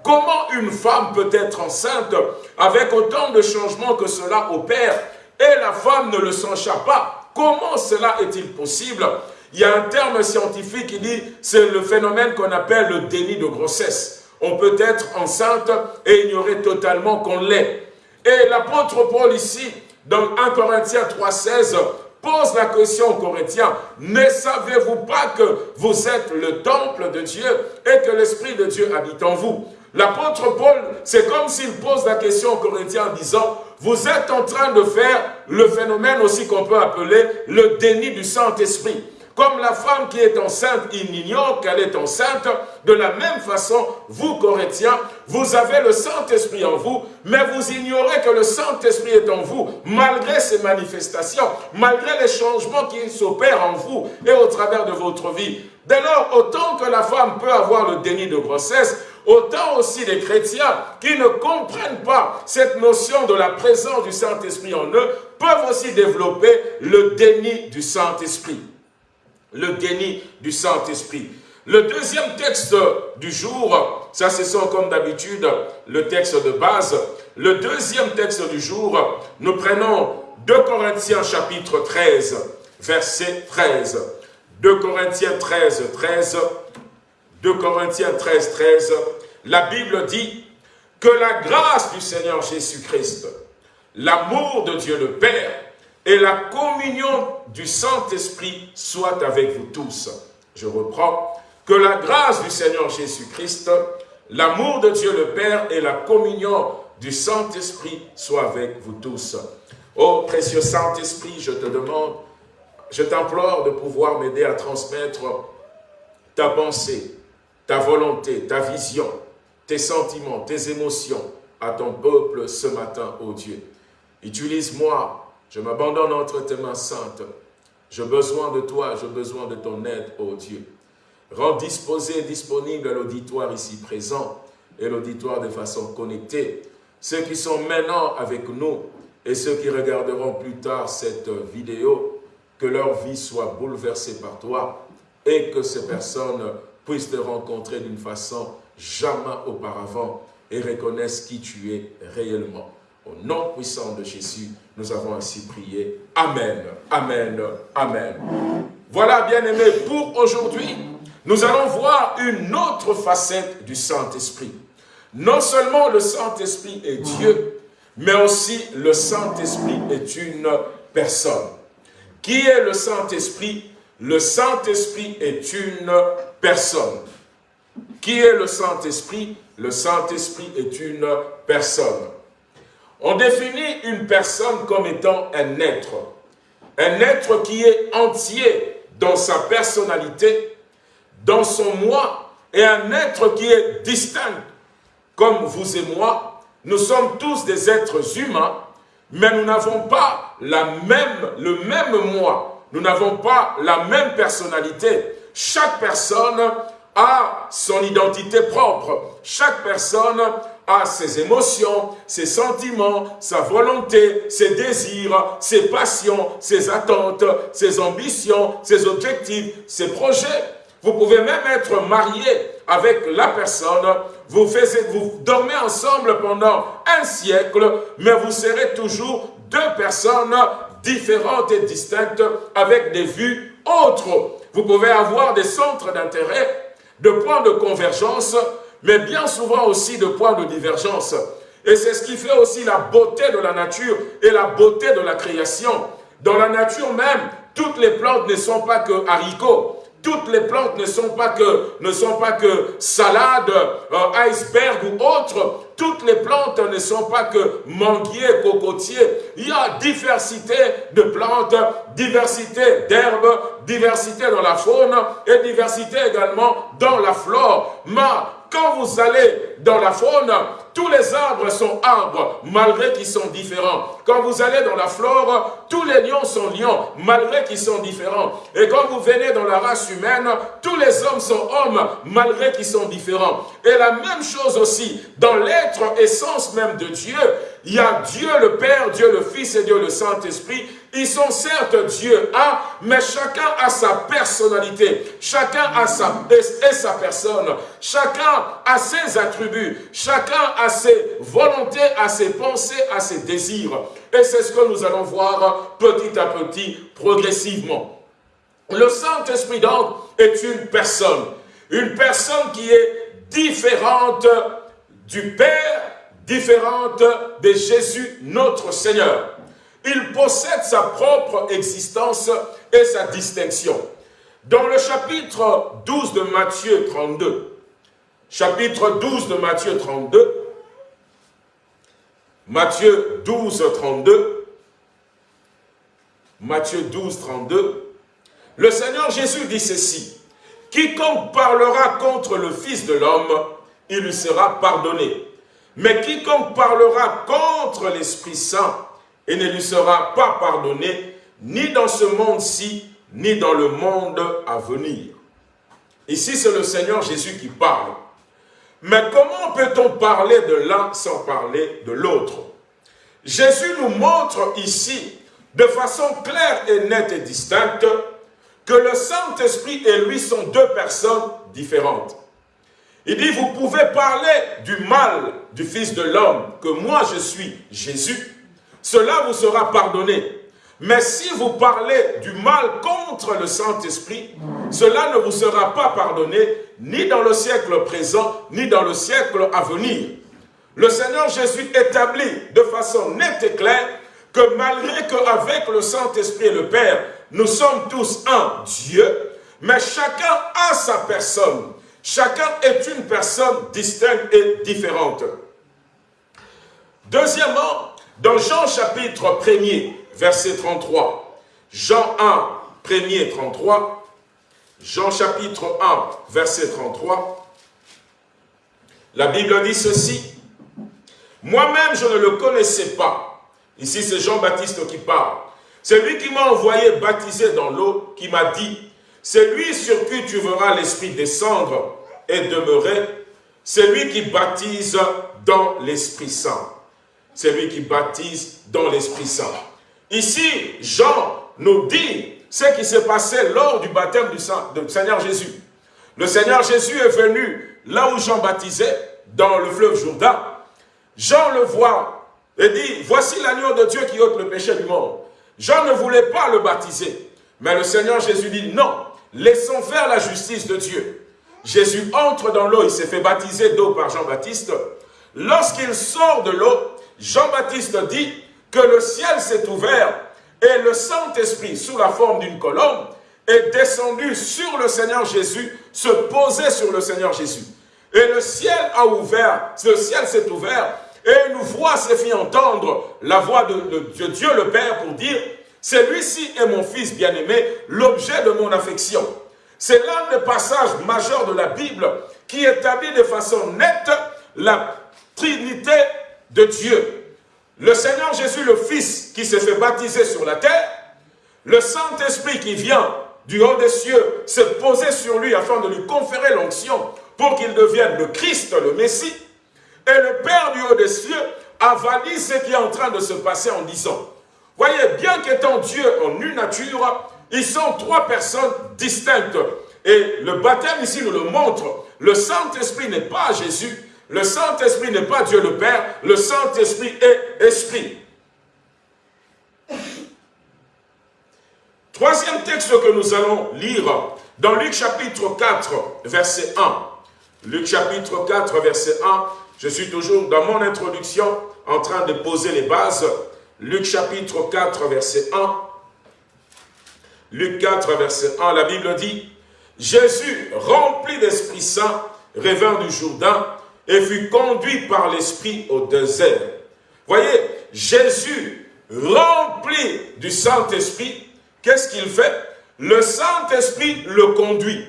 Speaker 2: Comment une femme peut être enceinte avec autant de changements que cela opère et la femme ne le s'enchappe pas? Comment cela est-il possible? Il y a un terme scientifique qui dit, c'est le phénomène qu'on appelle le déni de grossesse. On peut être enceinte et ignorer totalement qu'on l'est. Et l'apôtre Paul ici, dans 1 Corinthiens 3,16, pose la question aux Corinthiens, ne savez-vous pas que vous êtes le temple de Dieu et que l'Esprit de Dieu habite en vous? L'apôtre Paul, c'est comme s'il pose la question aux Corinthiens en disant, vous êtes en train de faire le phénomène aussi qu'on peut appeler le déni du Saint-Esprit. Comme la femme qui est enceinte, il ignore qu'elle est enceinte, de la même façon, vous, Corinthiens, vous avez le Saint-Esprit en vous, mais vous ignorez que le Saint-Esprit est en vous, malgré ses manifestations, malgré les changements qui s'opèrent en vous et au travers de votre vie. Dès lors, autant que la femme peut avoir le déni de grossesse, autant aussi les chrétiens qui ne comprennent pas cette notion de la présence du Saint-Esprit en eux, peuvent aussi développer le déni du Saint-Esprit. Le déni du Saint-Esprit. Le deuxième texte du jour, ça ce sont comme d'habitude le texte de base. Le deuxième texte du jour, nous prenons 2 Corinthiens chapitre 13, verset 13. 2 Corinthiens 13, 13 2 Corinthiens 13, 13, la Bible dit que la grâce du Seigneur Jésus-Christ, l'amour de Dieu le Père et la communion du Saint-Esprit soient avec vous tous. Je reprends. Que la grâce du Seigneur Jésus-Christ, l'amour de Dieu le Père et la communion du Saint-Esprit soient avec vous tous. Ô précieux Saint-Esprit, je te demande, je t'implore de pouvoir m'aider à transmettre ta pensée, ta volonté, ta vision, tes sentiments, tes émotions à ton peuple ce matin, ô Dieu. Utilise-moi, je m'abandonne entre tes mains saintes. J'ai besoin de toi, j'ai besoin de ton aide, ô Dieu. Rends disposé et disponible l'auditoire ici présent et l'auditoire de façon connectée. Ceux qui sont maintenant avec nous et ceux qui regarderont plus tard cette vidéo, que leur vie soit bouleversée par toi et que ces personnes puissent te rencontrer d'une façon jamais auparavant et reconnaissent qui tu es réellement. Au nom puissant de Jésus, nous avons ainsi prié. Amen, Amen, Amen. Voilà, bien-aimés, pour aujourd'hui, nous allons voir une autre facette du Saint-Esprit. Non seulement le Saint-Esprit est Dieu, mais aussi le Saint-Esprit est une personne. Qui est le Saint-Esprit? Le Saint-Esprit est une personne. Qui est le Saint-Esprit? Le Saint-Esprit est une personne. On définit une personne comme étant un être. Un être qui est entier dans sa personnalité, dans son moi, et un être qui est distinct. Comme vous et moi, nous sommes tous des êtres humains, mais nous n'avons pas le même moi. Nous n'avons pas la même personnalité. Chaque personne a son identité propre. Chaque personne a ses émotions, ses sentiments, sa volonté, ses désirs, ses passions, ses attentes, ses ambitions, ses objectifs, ses projets. Vous pouvez même être marié avec la personne, vous, vous dormez ensemble pendant un siècle, mais vous serez toujours deux personnes différentes et distinctes avec des vues autres. Vous pouvez avoir des centres d'intérêt, de points de convergence, mais bien souvent aussi de points de divergence. Et c'est ce qui fait aussi la beauté de la nature et la beauté de la création. Dans la nature même, toutes les plantes ne sont pas que haricots. Toutes les plantes ne sont pas que, ne sont pas que salade, euh, iceberg ou autres. Toutes les plantes ne sont pas que manguiers, cocotiers. Il y a diversité de plantes, diversité d'herbes, diversité dans la faune et diversité également dans la flore. Mais quand vous allez dans la faune, tous les arbres sont arbres, malgré qu'ils sont différents. Quand vous allez dans la flore, tous les lions sont lions, malgré qu'ils sont différents. Et quand vous venez dans la race humaine, tous les hommes sont hommes, malgré qu'ils sont différents. Et la même chose aussi, dans l'être essence même de Dieu, il y a Dieu le Père, Dieu le Fils et Dieu le Saint-Esprit. Ils sont certes Dieu un, mais chacun a sa personnalité. Chacun a sa, sa personne. Chacun a ses attributs. Chacun a ses volontés, a ses pensées, a ses désirs. Et c'est ce que nous allons voir petit à petit, progressivement. Le Saint-Esprit donc est une personne. Une personne qui est différente du Père différente de Jésus notre Seigneur. Il possède sa propre existence et sa distinction. Dans le chapitre 12 de Matthieu 32, chapitre 12 de Matthieu 32, Matthieu 12, 32, Matthieu 12, 32, le Seigneur Jésus dit ceci, « Quiconque parlera contre le Fils de l'homme, il lui sera pardonné. Mais quiconque parlera contre l'Esprit Saint, et ne lui sera pas pardonné, ni dans ce monde-ci, ni dans le monde à venir. Ici, c'est le Seigneur Jésus qui parle. Mais comment peut-on parler de l'un sans parler de l'autre? Jésus nous montre ici, de façon claire et nette et distincte, que le Saint-Esprit et lui sont deux personnes différentes. Il dit, vous pouvez parler du mal du Fils de l'homme, que moi je suis Jésus, cela vous sera pardonné. Mais si vous parlez du mal contre le Saint-Esprit, cela ne vous sera pas pardonné, ni dans le siècle présent, ni dans le siècle à venir. Le Seigneur Jésus établit de façon nette et claire que malgré qu'avec le Saint-Esprit et le Père, nous sommes tous un Dieu, mais chacun a sa personne. Chacun est une personne distincte et différente. Deuxièmement, dans Jean chapitre 1er, verset 33, Jean 1, 1er 33, Jean chapitre 1, verset 33, la Bible dit ceci, « Moi-même, je ne le connaissais pas. » Ici, c'est Jean-Baptiste qui parle. C'est lui qui m'a envoyé baptiser dans l'eau, qui m'a dit, c'est lui sur qui tu verras l'Esprit descendre et demeurer. C'est lui qui baptise dans l'Esprit Saint. C'est lui qui baptise dans l'Esprit Saint. Ici, Jean nous dit ce qui s'est passé lors du baptême du, Seigneur Jésus. Le Seigneur Jésus est venu là où Jean baptisait, dans le fleuve Jourdain. Jean le voit et dit, voici l'agneau de Dieu qui ôte le péché du monde. Jean ne voulait pas le baptiser. Mais le Seigneur Jésus dit non, laissons faire la justice de Dieu. Jésus entre dans l'eau, il s'est fait baptiser d'eau par Jean-Baptiste. Lorsqu'il sort de l'eau, Jean-Baptiste dit que le ciel s'est ouvert et le Saint-Esprit, sous la forme d'une colombe, est descendu sur le Seigneur Jésus, se posait sur le Seigneur Jésus. Et le ciel a ouvert, le ciel s'est ouvert, et une voix s'est fait entendre, la voix de, de Dieu le Père pour dire, celui-ci est mon fils bien-aimé, l'objet de mon affection. C'est l'un des passages majeurs de la Bible qui établit de façon nette la Trinité de Dieu. Le Seigneur Jésus, le Fils, qui s'est fait baptiser sur la terre, le Saint-Esprit qui vient du haut des cieux se poser sur lui afin de lui conférer l'onction pour qu'il devienne le Christ, le Messie, et le Père du haut des cieux a validé ce qui est en train de se passer en disant, voyez, bien qu'étant Dieu en une nature, ils sont trois personnes distinctes. Et le baptême ici nous le montre. Le Saint-Esprit n'est pas Jésus. Le Saint-Esprit n'est pas Dieu le Père. Le Saint-Esprit est Esprit. Troisième texte que nous allons lire dans Luc chapitre 4, verset 1. Luc chapitre 4, verset 1. Je suis toujours dans mon introduction en train de poser les bases. Luc chapitre 4, verset 1. Luc 4, verset 1, la Bible dit, Jésus, rempli d'Esprit Saint, revint du Jourdain et fut conduit par l'Esprit au désert. Voyez, Jésus, rempli du Saint-Esprit, qu'est-ce qu'il fait? Le Saint-Esprit le conduit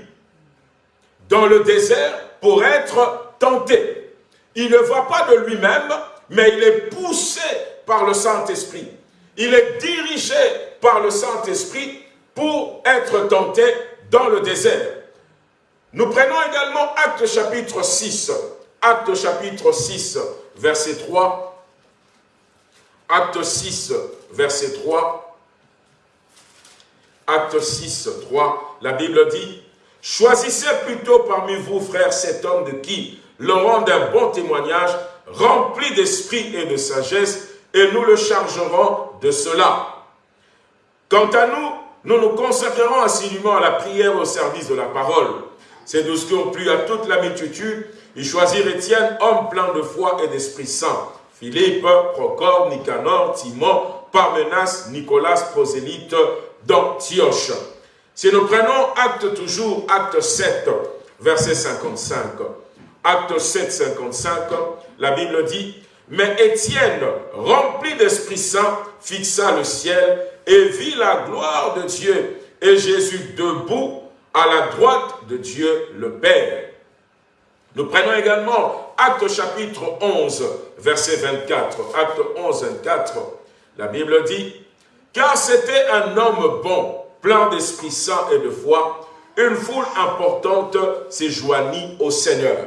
Speaker 2: dans le désert pour être tenté. Il ne va pas de lui-même, mais il est poussé par le Saint-Esprit. Il est dirigé par le Saint-Esprit pour être tenté dans le désert. Nous prenons également Acte chapitre 6. Acte chapitre 6, verset 3. Acte 6, verset 3. Acte 6, 3. La Bible dit, « Choisissez plutôt parmi vous, frères, cet homme de qui le rend d'un bon témoignage, rempli d'esprit et de sagesse, et nous le chargerons de cela. Quant à nous, nous nous consacrerons assidûment à la prière au service de la parole. C'est ce qui ont plu à toute la. Ils choisirent Étienne, homme plein de foi et d'Esprit Saint. Philippe, Procor, Nicanor, Timon, Parmenas, Nicolas, prosélyte d'Antioche. Si nous prenons acte toujours, acte 7, verset 55. Acte 7, 55, la Bible dit, « Mais Étienne, rempli d'Esprit Saint, fixa le ciel et vit la gloire de Dieu et Jésus debout à la droite de Dieu le Père. Nous prenons également Acte chapitre 11, verset 24. Acte 11, 24. La Bible dit, « Car c'était un homme bon, plein d'Esprit Saint et de foi, une foule importante s'est joignit au Seigneur. »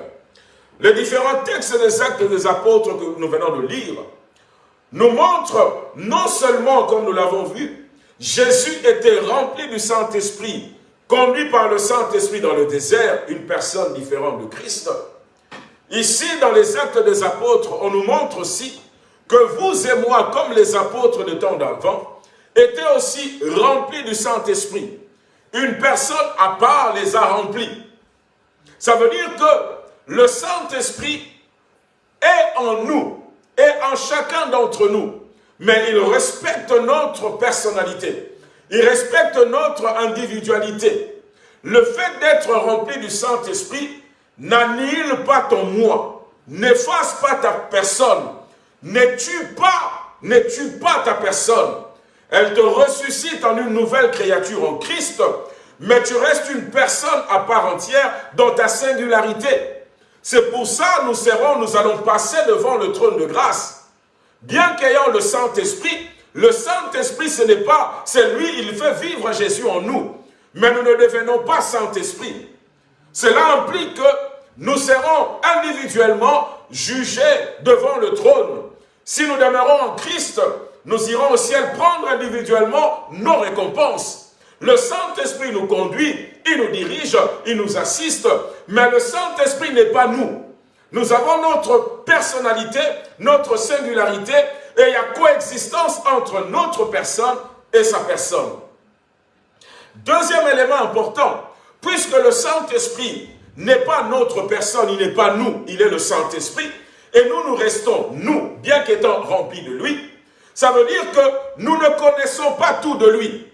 Speaker 2: Les différents textes des actes des apôtres que nous venons de lire nous montre non seulement, comme nous l'avons vu, Jésus était rempli du Saint-Esprit, conduit par le Saint-Esprit dans le désert, une personne différente de Christ. Ici, dans les actes des apôtres, on nous montre aussi que vous et moi, comme les apôtres de temps d'avant, étaient aussi remplis du Saint-Esprit. Une personne à part les a remplis. Ça veut dire que le Saint-Esprit est en nous, est en chacun d'entre nous, mais il respecte notre personnalité. Il respecte notre individualité. Le fait d'être rempli du Saint-Esprit n'annule pas ton moi, n'efface pas ta personne, ne tue pas, ne tue pas ta personne. Elle te ressuscite en une nouvelle créature en Christ, mais tu restes une personne à part entière dans ta singularité. C'est pour ça nous serons, nous allons passer devant le trône de grâce Bien qu'ayant le Saint-Esprit, le Saint-Esprit, ce n'est pas, c'est lui, il fait vivre Jésus en nous. Mais nous ne devenons pas Saint-Esprit. Cela implique que nous serons individuellement jugés devant le trône. Si nous demeurons en Christ, nous irons au ciel prendre individuellement nos récompenses. Le Saint-Esprit nous conduit, il nous dirige, il nous assiste, mais le Saint-Esprit n'est pas nous. Nous avons notre personnalité, notre singularité, et il y a coexistence entre notre personne et sa personne. Deuxième élément important, puisque le Saint-Esprit n'est pas notre personne, il n'est pas nous, il est le Saint-Esprit, et nous, nous restons, nous, bien qu'étant remplis de lui, ça veut dire que nous ne connaissons pas tout de lui.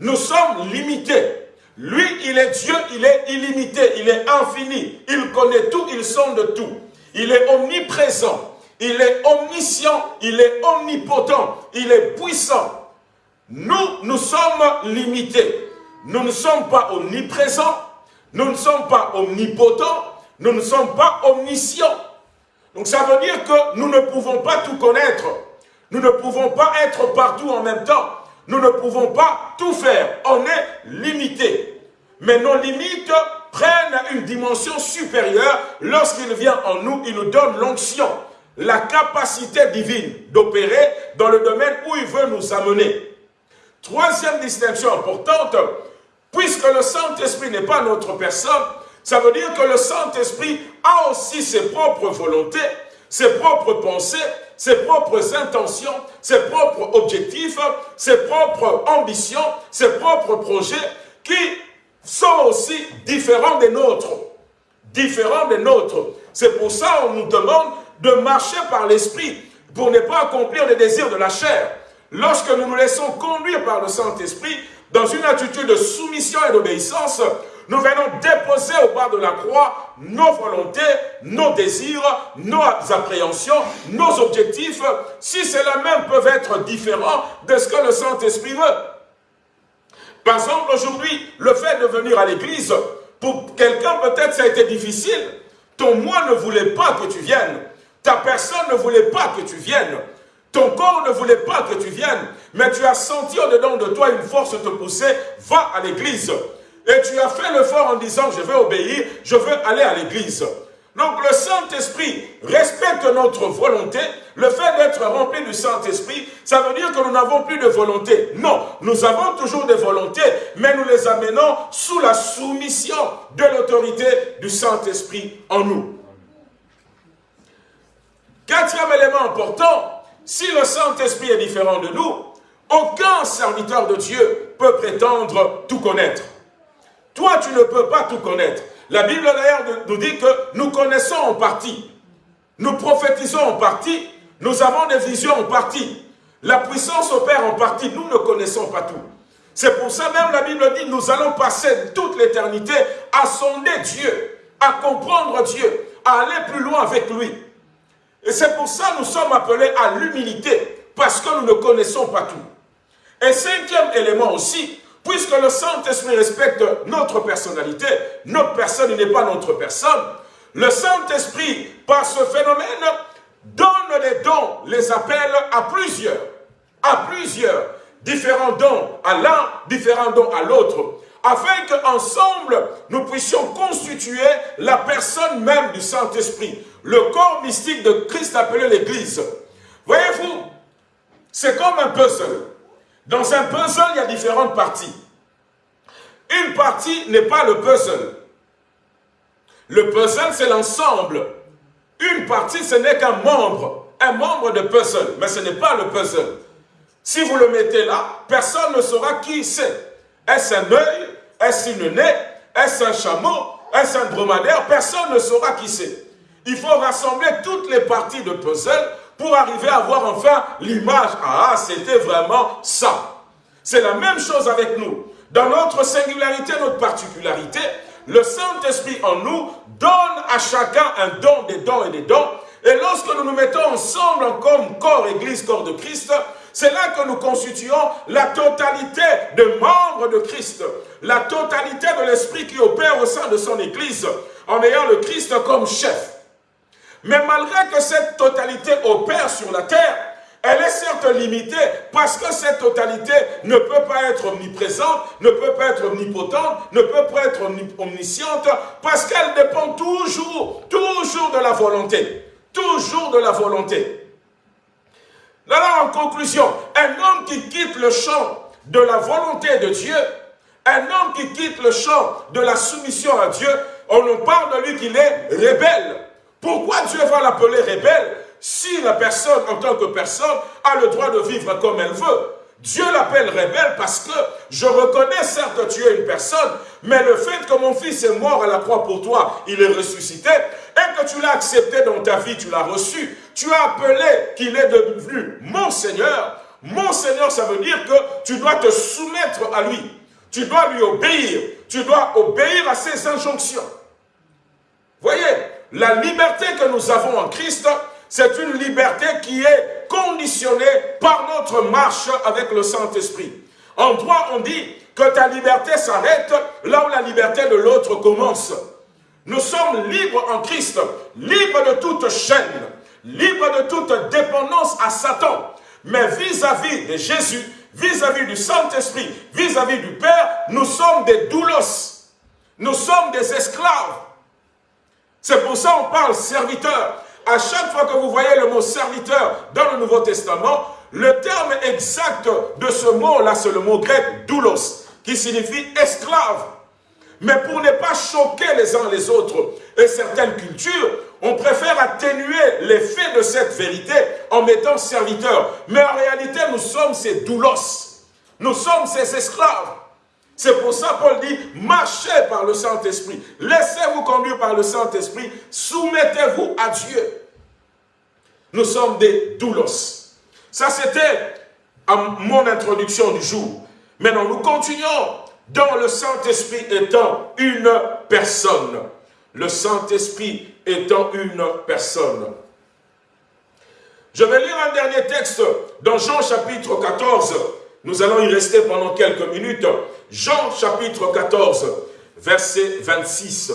Speaker 2: Nous sommes limités. Lui, il est Dieu, il est illimité, il est infini. Il connaît tout, il sonde tout. Il est omniprésent, il est omniscient, il est omnipotent, il est puissant. Nous, nous sommes limités. Nous ne sommes pas omniprésents, nous ne sommes pas omnipotents, nous ne sommes pas omniscients. Donc ça veut dire que nous ne pouvons pas tout connaître. Nous ne pouvons pas être partout en même temps. Nous ne pouvons pas tout faire. On est limité. Mais nos limites prennent une dimension supérieure lorsqu'il vient en nous, il nous donne l'onction, la capacité divine d'opérer dans le domaine où il veut nous amener. Troisième distinction importante, puisque le Saint-Esprit n'est pas notre personne, ça veut dire que le Saint-Esprit a aussi ses propres volontés, ses propres pensées, ses propres intentions, ses propres objectifs, ses propres ambitions, ses propres projets qui sont aussi différents des nôtres. différents des nôtres. C'est pour ça qu'on nous demande de marcher par l'Esprit pour ne pas accomplir les désirs de la chair. Lorsque nous nous laissons conduire par le Saint-Esprit dans une attitude de soumission et d'obéissance, nous venons déposer au bas de la croix nos volontés, nos désirs, nos appréhensions, nos objectifs, si cela même peuvent être différents de ce que le Saint-Esprit veut. Par exemple, aujourd'hui, le fait de venir à l'église, pour quelqu'un peut-être ça a été difficile. Ton moi ne voulait pas que tu viennes. Ta personne ne voulait pas que tu viennes. Ton corps ne voulait pas que tu viennes. Mais tu as senti au-dedans de toi une force te pousser, va à l'église. Et tu as fait l'effort en disant, je vais obéir, je veux aller à l'église. Donc le Saint-Esprit respecte notre volonté. Le fait d'être rempli du Saint-Esprit, ça veut dire que nous n'avons plus de volonté. Non, nous avons toujours des volontés, mais nous les amenons sous la soumission de l'autorité du Saint-Esprit en nous. Quatrième élément important, si le Saint-Esprit est différent de nous, aucun serviteur de Dieu peut prétendre tout connaître. Toi, tu ne peux pas tout connaître. La Bible d'ailleurs nous dit que nous connaissons en partie. Nous prophétisons en partie. Nous avons des visions en partie. La puissance opère en partie. Nous ne connaissons pas tout. C'est pour ça même la Bible dit nous allons passer toute l'éternité à sonder Dieu, à comprendre Dieu, à aller plus loin avec lui. Et c'est pour ça que nous sommes appelés à l'humilité, parce que nous ne connaissons pas tout. Et cinquième élément aussi, Puisque le Saint-Esprit respecte notre personnalité, notre personne n'est pas notre personne, le Saint-Esprit, par ce phénomène, donne les dons, les appelle à plusieurs, à plusieurs, différents dons à l'un, différents dons à l'autre, afin qu'ensemble, nous puissions constituer la personne même du Saint-Esprit, le corps mystique de Christ appelé l'Église. Voyez-vous, c'est comme un puzzle. Dans un puzzle, il y a différentes parties. Une partie n'est pas le puzzle. Le puzzle, c'est l'ensemble. Une partie, ce n'est qu'un membre. Un membre de puzzle, mais ce n'est pas le puzzle. Si vous le mettez là, personne ne saura qui c'est. Est-ce un œil? Est-ce une nez? Est-ce un chameau? Est-ce un dromadaire? Personne ne saura qui c'est. Il faut rassembler toutes les parties de puzzle pour arriver à voir enfin l'image. Ah, c'était vraiment ça. C'est la même chose avec nous. Dans notre singularité, notre particularité, le Saint-Esprit en nous donne à chacun un don, des dons et des dons. Et lorsque nous nous mettons ensemble comme corps, église, corps de Christ, c'est là que nous constituons la totalité de membres de Christ, la totalité de l'Esprit qui opère au sein de son église, en ayant le Christ comme chef. Mais malgré que cette totalité opère sur la terre, elle est certes limitée parce que cette totalité ne peut pas être omniprésente, ne peut pas être omnipotente, ne peut pas être omnisciente parce qu'elle dépend toujours, toujours de la volonté. Toujours de la volonté. Alors en conclusion, un homme qui quitte le champ de la volonté de Dieu, un homme qui quitte le champ de la soumission à Dieu, on nous parle de lui qu'il est rebelle. Pourquoi Dieu va l'appeler rebelle si la personne, en tant que personne, a le droit de vivre comme elle veut? Dieu l'appelle rebelle parce que je reconnais certes que tu es une personne, mais le fait que mon fils est mort à la croix pour toi, il est ressuscité, et que tu l'as accepté dans ta vie, tu l'as reçu, tu as appelé qu'il est devenu mon Seigneur. Mon Seigneur, ça veut dire que tu dois te soumettre à lui. Tu dois lui obéir. Tu dois obéir à ses injonctions. Voyez, la liberté que nous avons en Christ, c'est une liberté qui est conditionnée par notre marche avec le Saint-Esprit. En droit, on dit que ta liberté s'arrête là où la liberté de l'autre commence. Nous sommes libres en Christ, libres de toute chaîne, libres de toute dépendance à Satan. Mais vis-à-vis de Jésus, vis-à-vis du Saint-Esprit, vis-à-vis du Père, nous sommes des doulos. Nous sommes des esclaves. C'est pour ça qu'on parle serviteur à chaque fois que vous voyez le mot serviteur dans le Nouveau Testament, le terme exact de ce mot-là, c'est le mot grec doulos, qui signifie esclave. Mais pour ne pas choquer les uns les autres et certaines cultures, on préfère atténuer l'effet de cette vérité en mettant serviteur. Mais en réalité, nous sommes ces doulos. Nous sommes ces esclaves. C'est pour ça Paul dit, marchez par le Saint-Esprit. Laissez-vous conduire par le Saint-Esprit, soumettez-vous à Dieu. Nous sommes des doulos. Ça, c'était mon introduction du jour. Maintenant, nous continuons dans le Saint-Esprit étant une personne. Le Saint-Esprit étant une personne. Je vais lire un dernier texte dans Jean chapitre 14. Nous allons y rester pendant quelques minutes. Jean chapitre 14, verset 26.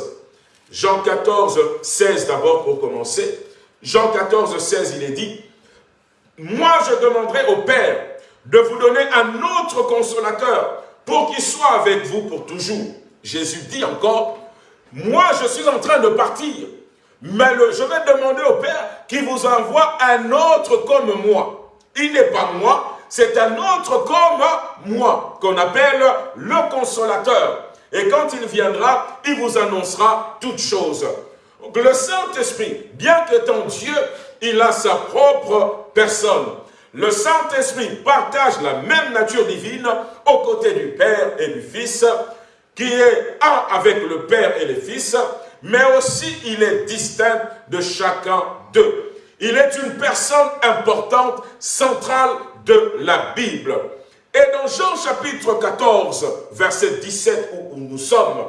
Speaker 2: Jean 14, 16 d'abord pour commencer. Jean 14, 16, il est dit, « Moi je demanderai au Père de vous donner un autre consolateur pour qu'il soit avec vous pour toujours. » Jésus dit encore, « Moi je suis en train de partir, mais je vais demander au Père qu'il vous envoie un autre comme moi. Il n'est pas moi, c'est un autre comme moi, qu'on appelle le consolateur. Et quand il viendra, il vous annoncera toutes choses. Le Saint-Esprit, bien qu'étant Dieu, il a sa propre personne. Le Saint-Esprit partage la même nature divine aux côtés du Père et du Fils, qui est un avec le Père et le Fils, mais aussi il est distinct de chacun d'eux. Il est une personne importante, centrale de la Bible. Et dans Jean chapitre 14, verset 17 où nous sommes,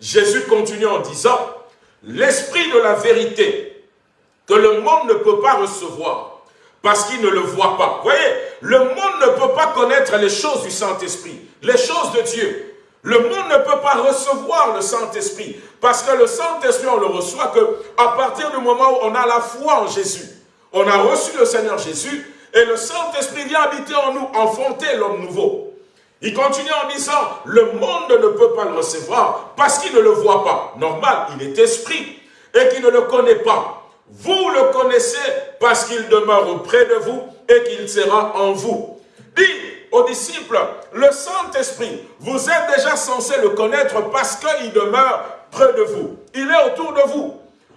Speaker 2: Jésus continue en disant, l'esprit de la vérité que le monde ne peut pas recevoir parce qu'il ne le voit pas. Vous voyez, le monde ne peut pas connaître les choses du Saint-Esprit, les choses de Dieu. Le monde ne peut pas recevoir le Saint-Esprit parce que le Saint-Esprit, on le reçoit que à partir du moment où on a la foi en Jésus. On a reçu le Seigneur Jésus et le Saint-Esprit vient habiter en nous, enfanter l'homme nouveau. Il continue en disant, le monde ne peut pas le recevoir parce qu'il ne le voit pas. Normal, il est esprit et qu'il ne le connaît pas. Vous le connaissez parce qu'il demeure auprès de vous et qu'il sera en vous. Dit aux disciples, le Saint-Esprit, vous êtes déjà censé le connaître parce qu'il demeure près de vous. Il est autour de vous.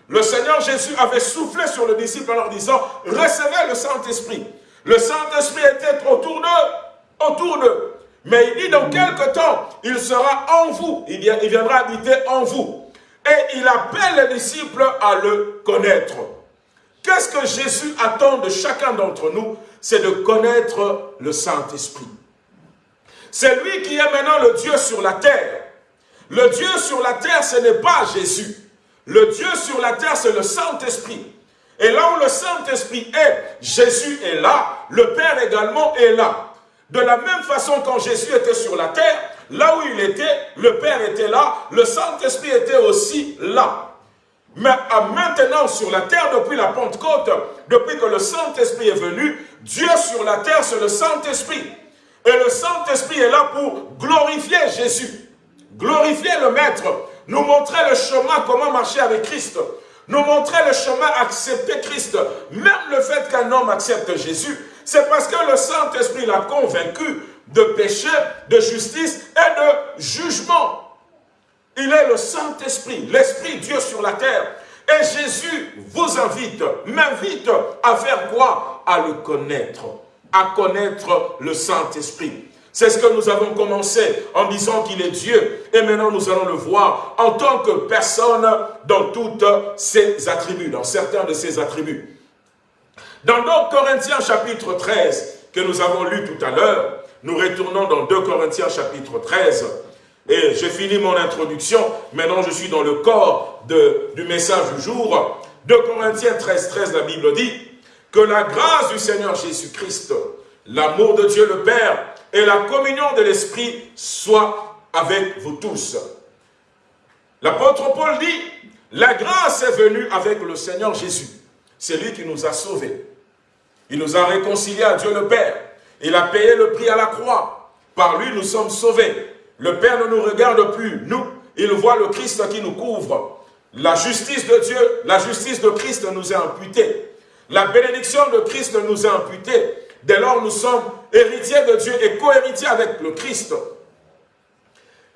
Speaker 2: Le Seigneur Jésus avait soufflé sur le disciple en leur disant, recevez le Saint-Esprit. Le Saint-Esprit était autour d'eux, autour d'eux. Mais il dit dans quelque temps, il sera en vous, il viendra habiter en vous. Et il appelle les disciples à le connaître. Qu'est-ce que Jésus attend de chacun d'entre nous? C'est de connaître le Saint-Esprit. C'est lui qui est maintenant le Dieu sur la terre. Le Dieu sur la terre, ce n'est pas Jésus. Le Dieu sur la terre, c'est le Saint-Esprit. Et là où le Saint-Esprit est, Jésus est là, le Père également est là. De la même façon, quand Jésus était sur la terre, là où il était, le Père était là, le Saint-Esprit était aussi là. Mais maintenant, sur la terre, depuis la Pentecôte, depuis que le Saint-Esprit est venu, Dieu sur la terre, c'est le Saint-Esprit. Et le Saint-Esprit est là pour glorifier Jésus, glorifier le Maître, nous montrer le chemin, comment marcher avec Christ, nous montrer le chemin, accepter Christ. Même le fait qu'un homme accepte Jésus, c'est parce que le Saint-Esprit l'a convaincu de péché, de justice et de jugement. Il est le Saint-Esprit, l'Esprit Dieu sur la terre. Et Jésus vous invite, m'invite à faire quoi? À le connaître, à connaître le Saint-Esprit. C'est ce que nous avons commencé en disant qu'il est Dieu. Et maintenant, nous allons le voir en tant que personne dans toutes ses attributs, dans certains de ses attributs. Dans 2 Corinthiens chapitre 13, que nous avons lu tout à l'heure, nous retournons dans 2 Corinthiens chapitre 13, et j'ai fini mon introduction, maintenant je suis dans le corps du message du jour. 2 Corinthiens 13, 13, la Bible dit que la grâce du Seigneur Jésus-Christ, l'amour de Dieu le Père et la communion de l'Esprit soient avec vous tous. L'apôtre Paul dit, la grâce est venue avec le Seigneur Jésus. C'est lui qui nous a sauvés. Il nous a réconciliés à Dieu le Père. Il a payé le prix à la croix. Par lui, nous sommes sauvés. Le Père ne nous regarde plus, nous. Il voit le Christ qui nous couvre. La justice de Dieu, la justice de Christ nous est imputée. La bénédiction de Christ nous est imputée. Dès lors, nous sommes héritiers de Dieu et co-héritiers avec le Christ.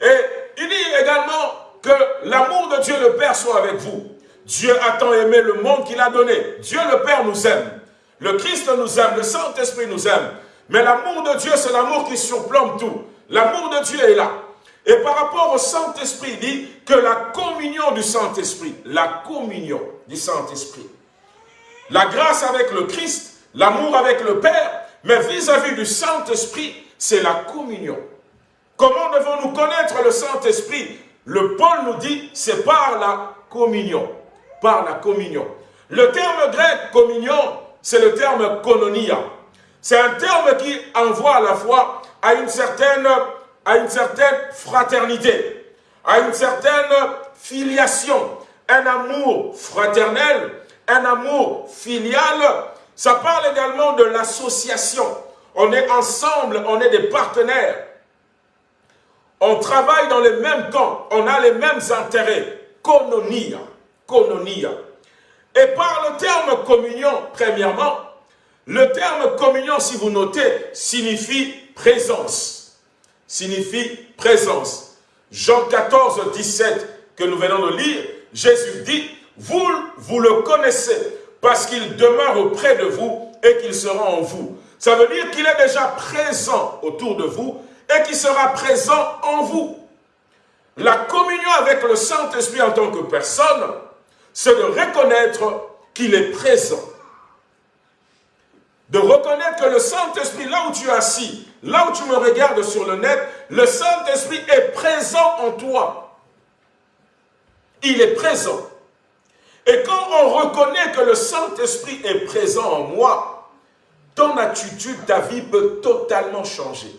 Speaker 2: Et il dit également que l'amour de Dieu le Père soit avec vous. Dieu a tant aimé le monde qu'il a donné. Dieu le Père nous aime. Le Christ nous aime, le Saint-Esprit nous aime. Mais l'amour de Dieu, c'est l'amour qui surplombe tout. L'amour de Dieu est là. Et par rapport au Saint-Esprit, il dit que la communion du Saint-Esprit, la communion du Saint-Esprit, la grâce avec le Christ, l'amour avec le Père, mais vis-à-vis du Saint-Esprit, c'est la communion. Comment devons-nous connaître le Saint-Esprit? Le Paul nous dit, c'est par la communion. Par la communion. Le terme grec communion, c'est le terme kononia. C'est un terme qui envoie à la fois à une certaine, à une certaine fraternité, à une certaine filiation, un amour fraternel, un amour filial. Ça parle également de l'association. On est ensemble, on est des partenaires. On travaille dans les mêmes camps, on a les mêmes intérêts. Et par le terme communion, premièrement, le terme communion, si vous notez, signifie présence. Signifie présence. Jean 14, 17, que nous venons de lire, Jésus dit, vous, vous le connaissez, parce qu'il demeure auprès de vous et qu'il sera en vous. Ça veut dire qu'il est déjà présent autour de vous et qu'il sera présent en vous. La communion avec le Saint-Esprit en tant que personne, c'est de reconnaître qu'il est présent de reconnaître que le Saint-Esprit, là où tu es assis, là où tu me regardes sur le net, le Saint-Esprit est présent en toi. Il est présent. Et quand on reconnaît que le Saint-Esprit est présent en moi, ton attitude, ta vie peut totalement changer.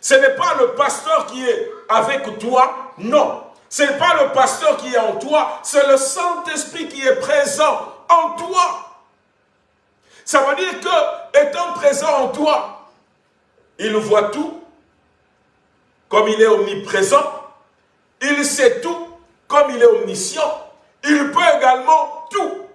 Speaker 2: Ce n'est pas le pasteur qui est avec toi, non. Ce n'est pas le pasteur qui est en toi, c'est le Saint-Esprit qui est présent en toi. Ça veut dire que, étant présent en toi, il voit tout, comme il est omniprésent, il sait tout, comme il est omniscient, il peut également tout.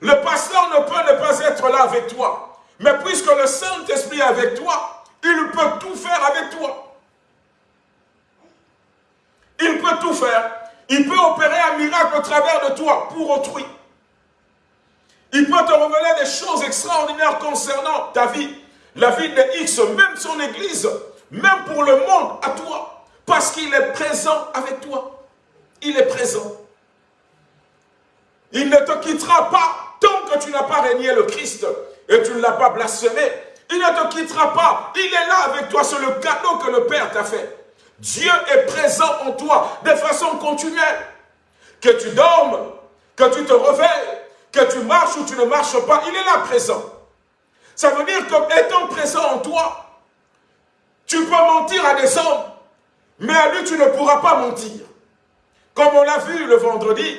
Speaker 2: Le pasteur ne peut ne pas être là avec toi, mais puisque le Saint-Esprit est avec toi, il peut tout faire avec toi. Il peut tout faire. Il peut opérer un miracle au travers de toi, pour autrui. Il peut te révéler des choses extraordinaires concernant ta vie, la vie de X, même son église, même pour le monde, à toi. Parce qu'il est présent avec toi. Il est présent. Il ne te quittera pas tant que tu n'as pas régné le Christ et tu ne l'as pas blasphémé. Il ne te quittera pas. Il est là avec toi. C'est le cadeau que le Père t'a fait. Dieu est présent en toi de façon continuelle. Que tu dormes, que tu te réveilles, que tu marches ou tu ne marches pas, il est là présent. Ça veut dire que étant présent en toi, tu peux mentir à des hommes, mais à lui tu ne pourras pas mentir. Comme on l'a vu le vendredi,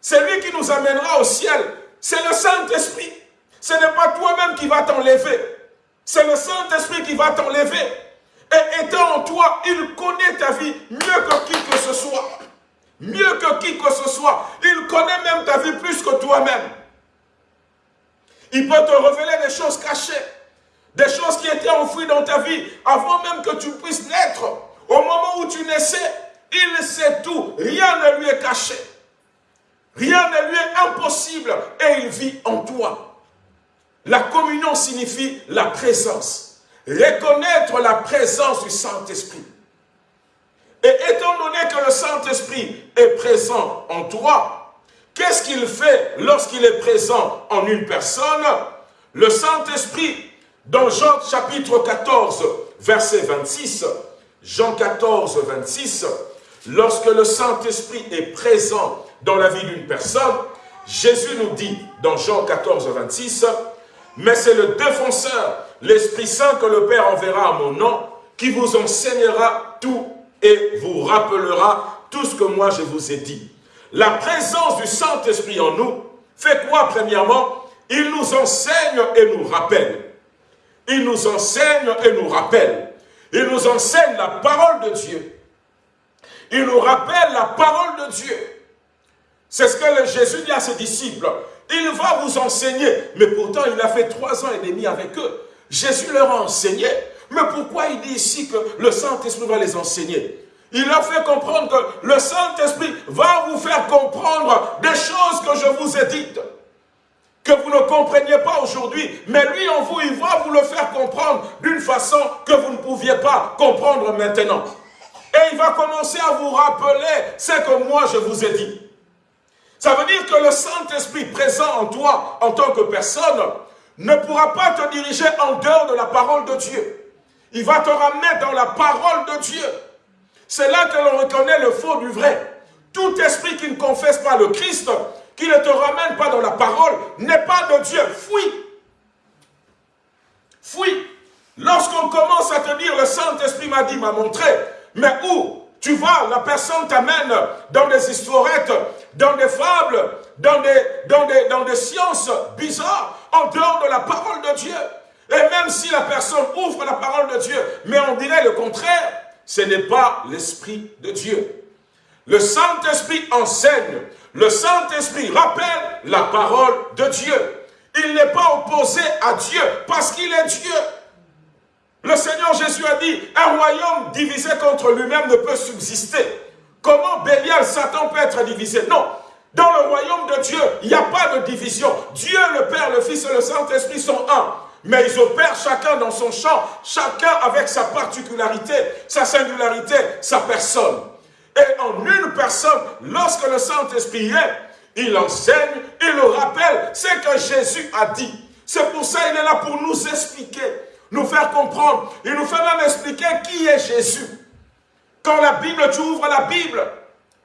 Speaker 2: c'est lui qui nous amènera au ciel. C'est le Saint-Esprit. Ce n'est pas toi-même qui va t'enlever. C'est le Saint-Esprit qui va t'enlever. Et étant en toi, il connaît ta vie mieux que qui que ce soit mieux que qui que ce soit. Il connaît même ta vie plus que toi-même. Il peut te révéler des choses cachées, des choses qui étaient enfouies dans ta vie avant même que tu puisses naître. Au moment où tu naissais, il sait tout. Rien ne lui est caché. Rien ne lui est impossible et il vit en toi. La communion signifie la présence. Reconnaître la présence du Saint-Esprit. Et étant donné que le Saint-Esprit est présent en toi, qu'est-ce qu'il fait lorsqu'il est présent en une personne? Le Saint-Esprit, dans Jean chapitre 14, verset 26, Jean 14, 26, lorsque le Saint-Esprit est présent dans la vie d'une personne, Jésus nous dit dans Jean 14, 26, « Mais c'est le défenseur, l'Esprit Saint que le Père enverra à mon nom, qui vous enseignera tout et vous rappellera tout ce que moi je vous ai dit. La présence du Saint-Esprit en nous fait quoi premièrement? Il nous enseigne et nous rappelle. Il nous enseigne et nous rappelle. Il nous enseigne la parole de Dieu. Il nous rappelle la parole de Dieu. C'est ce que Jésus dit à ses disciples. Il va vous enseigner. Mais pourtant, il a fait trois ans et demi avec eux. Jésus leur a enseigné. Mais pourquoi il dit ici que le Saint-Esprit va les enseigner? Il a fait comprendre que le Saint-Esprit va vous faire comprendre des choses que je vous ai dites, que vous ne compreniez pas aujourd'hui, mais lui en vous, il va vous le faire comprendre d'une façon que vous ne pouviez pas comprendre maintenant. Et il va commencer à vous rappeler ce que moi je vous ai dit. Ça veut dire que le Saint-Esprit présent en toi, en tant que personne, ne pourra pas te diriger en dehors de la parole de Dieu. Il va te ramener dans la parole de Dieu. C'est là que l'on reconnaît le faux du vrai. Tout esprit qui ne confesse pas le Christ, qui ne te ramène pas dans la parole, n'est pas de Dieu. Fuis. Fuis. Lorsqu'on commence à te dire, le Saint-Esprit m'a dit, m'a montré, mais où tu vois, la personne t'amène dans des histoirettes, dans des fables, dans des, dans, des, dans des sciences bizarres, en dehors de la parole de Dieu. Et même si la personne ouvre la parole de Dieu, mais on dirait le contraire, ce n'est pas l'Esprit de Dieu. Le Saint-Esprit enseigne, le Saint-Esprit rappelle la parole de Dieu. Il n'est pas opposé à Dieu parce qu'il est Dieu. Le Seigneur Jésus a dit, un royaume divisé contre lui-même ne peut subsister. Comment Bélial, Satan peut être divisé? Non. Dans le royaume de Dieu, il n'y a pas de division. Dieu, le Père, le Fils et le Saint-Esprit sont un. Mais ils opèrent chacun dans son champ, chacun avec sa particularité, sa singularité, sa personne. Et en une personne, lorsque le Saint-Esprit est, il enseigne, il le rappelle, c'est que Jésus a dit. C'est pour ça qu'il est là pour nous expliquer nous faire comprendre. Il nous fait même expliquer qui est Jésus. Quand la Bible, tu ouvres la Bible,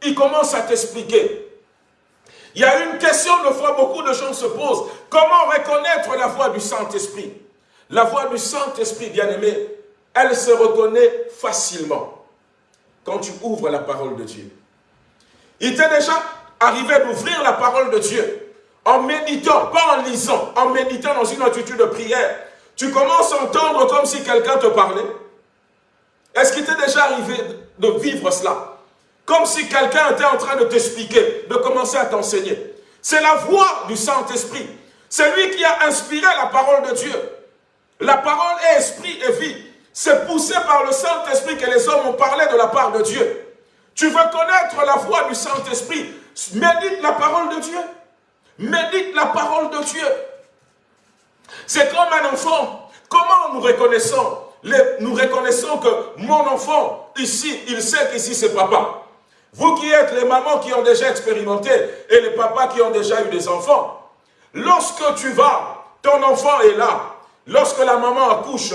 Speaker 2: il commence à t'expliquer. Il y a une question, de fois, beaucoup de gens se posent. Comment reconnaître la voix du Saint-Esprit? La voix du Saint-Esprit, bien-aimé, elle se reconnaît facilement quand tu ouvres la parole de Dieu. Il t'est déjà arrivé d'ouvrir la parole de Dieu en méditant, pas en lisant, en méditant dans une attitude de prière tu commences à entendre comme si quelqu'un te parlait. Est-ce qu'il t'est déjà arrivé de vivre cela? Comme si quelqu'un était en train de t'expliquer, de commencer à t'enseigner. C'est la voix du Saint-Esprit. C'est lui qui a inspiré la parole de Dieu. La parole est esprit et vie. C'est poussé par le Saint-Esprit que les hommes ont parlé de la part de Dieu. Tu veux connaître la voix du Saint-Esprit? Médite la parole de Dieu. Médite la parole de Dieu. C'est comme un enfant. Comment nous reconnaissons Nous reconnaissons que mon enfant, ici, il sait qu'ici c'est papa. Vous qui êtes les mamans qui ont déjà expérimenté et les papas qui ont déjà eu des enfants, lorsque tu vas, ton enfant est là. Lorsque la maman accouche,